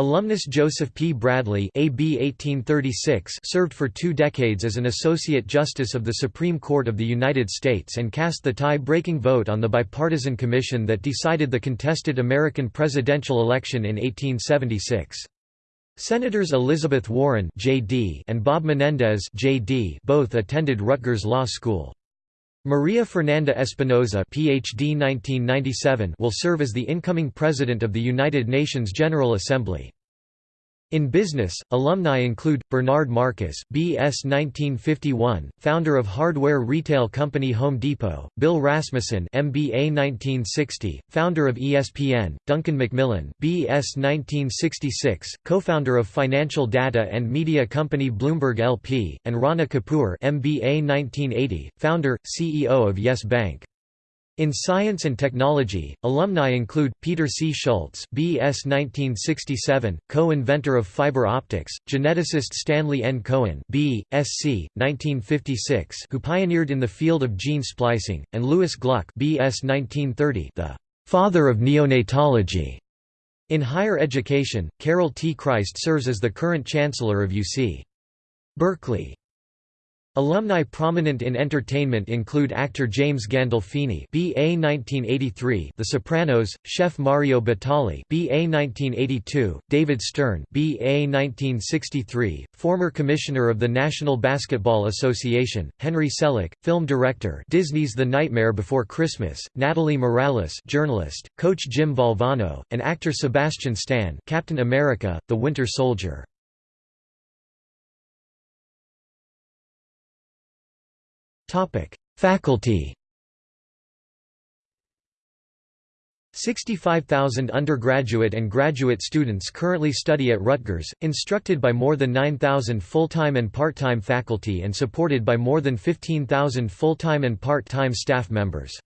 Alumnus Joseph P. Bradley AB 1836 served for two decades as an Associate Justice of the Supreme Court of the United States and cast the tie-breaking vote on the bipartisan commission that decided the contested American presidential election in 1876. Senators Elizabeth Warren JD and Bob Menendez JD both attended Rutgers Law School. Maria Fernanda Espinoza PhD 1997 will serve as the incoming President of the United Nations General Assembly. In business, alumni include, Bernard Marcus B.S. 1951, founder of hardware retail company Home Depot, Bill Rasmussen MBA 1960, founder of ESPN, Duncan Macmillan B.S. 1966, co-founder of financial data and media company Bloomberg LP, and Rana Kapoor MBA 1980, founder, CEO of Yes Bank. In science and technology, alumni include, Peter C. Schultz B.S. 1967, co-inventor of fiber optics, geneticist Stanley N. Cohen B.Sc. 1956 who pioneered in the field of gene splicing, and Louis Gluck B.S. 1930 the «father of neonatology». In higher education, Carol T. Christ serves as the current chancellor of UC. Berkeley. Alumni prominent in entertainment include actor James Gandolfini (BA 1983), The Sopranos, chef Mario Batali (BA 1982), David Stern (BA 1963), former commissioner of the National Basketball Association, Henry Selick, film director, Disney's The Nightmare Before Christmas, Natalie Morales, journalist, coach Jim Valvano, and actor Sebastian Stan, Captain America: The Winter Soldier. Faculty 65,000 undergraduate and graduate students currently study at Rutgers, instructed by more than 9,000 full-time and part-time faculty and supported by more than 15,000 full-time and part-time staff members.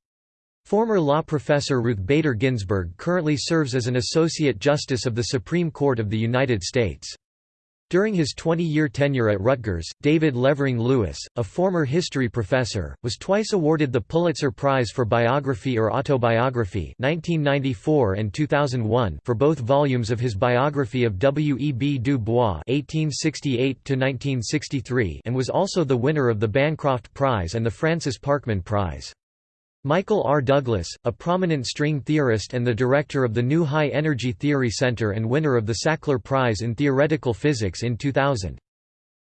Former law professor Ruth Bader Ginsburg currently serves as an Associate Justice of the Supreme Court of the United States. During his 20-year tenure at Rutgers, David Levering Lewis, a former history professor, was twice awarded the Pulitzer Prize for Biography or Autobiography 1994 and 2001 for both volumes of his biography of W. E. B. Du Bois 1868 and was also the winner of the Bancroft Prize and the Francis Parkman Prize. Michael R. Douglas, a prominent string theorist and the director of the New High Energy Theory Center and winner of the Sackler Prize in Theoretical Physics in 2000.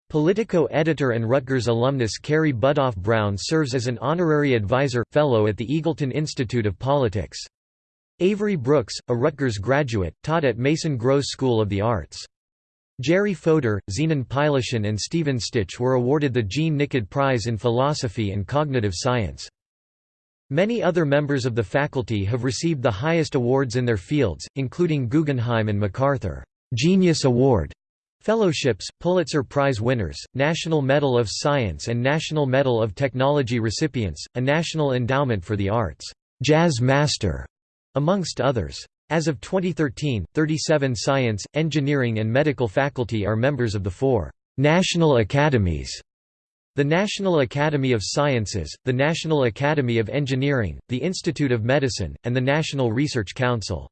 Politico editor and Rutgers alumnus Carrie Budoff Brown serves as an honorary advisor, fellow at the Eagleton Institute of Politics. Avery Brooks, a Rutgers graduate, taught at Mason Gross School of the Arts. Jerry Fodor, Zenon Pylyshyn and Stephen Stich were awarded the Jean Nicod Prize in Philosophy and Cognitive Science. Many other members of the faculty have received the highest awards in their fields, including Guggenheim and MacArthur Genius Award fellowships, Pulitzer Prize winners, National Medal of Science and National Medal of Technology recipients, a National Endowment for the Arts Jazz Master, amongst others. As of 2013, 37 science, engineering and medical faculty are members of the four national academies the National Academy of Sciences, the National Academy of Engineering, the Institute of Medicine, and the National Research Council.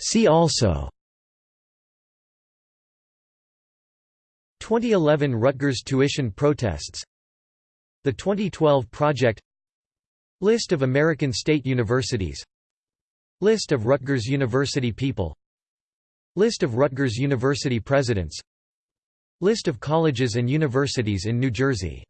See also 2011 Rutgers tuition protests The 2012 project List of American state universities List of Rutgers University people List of Rutgers University presidents. List of colleges and universities in New Jersey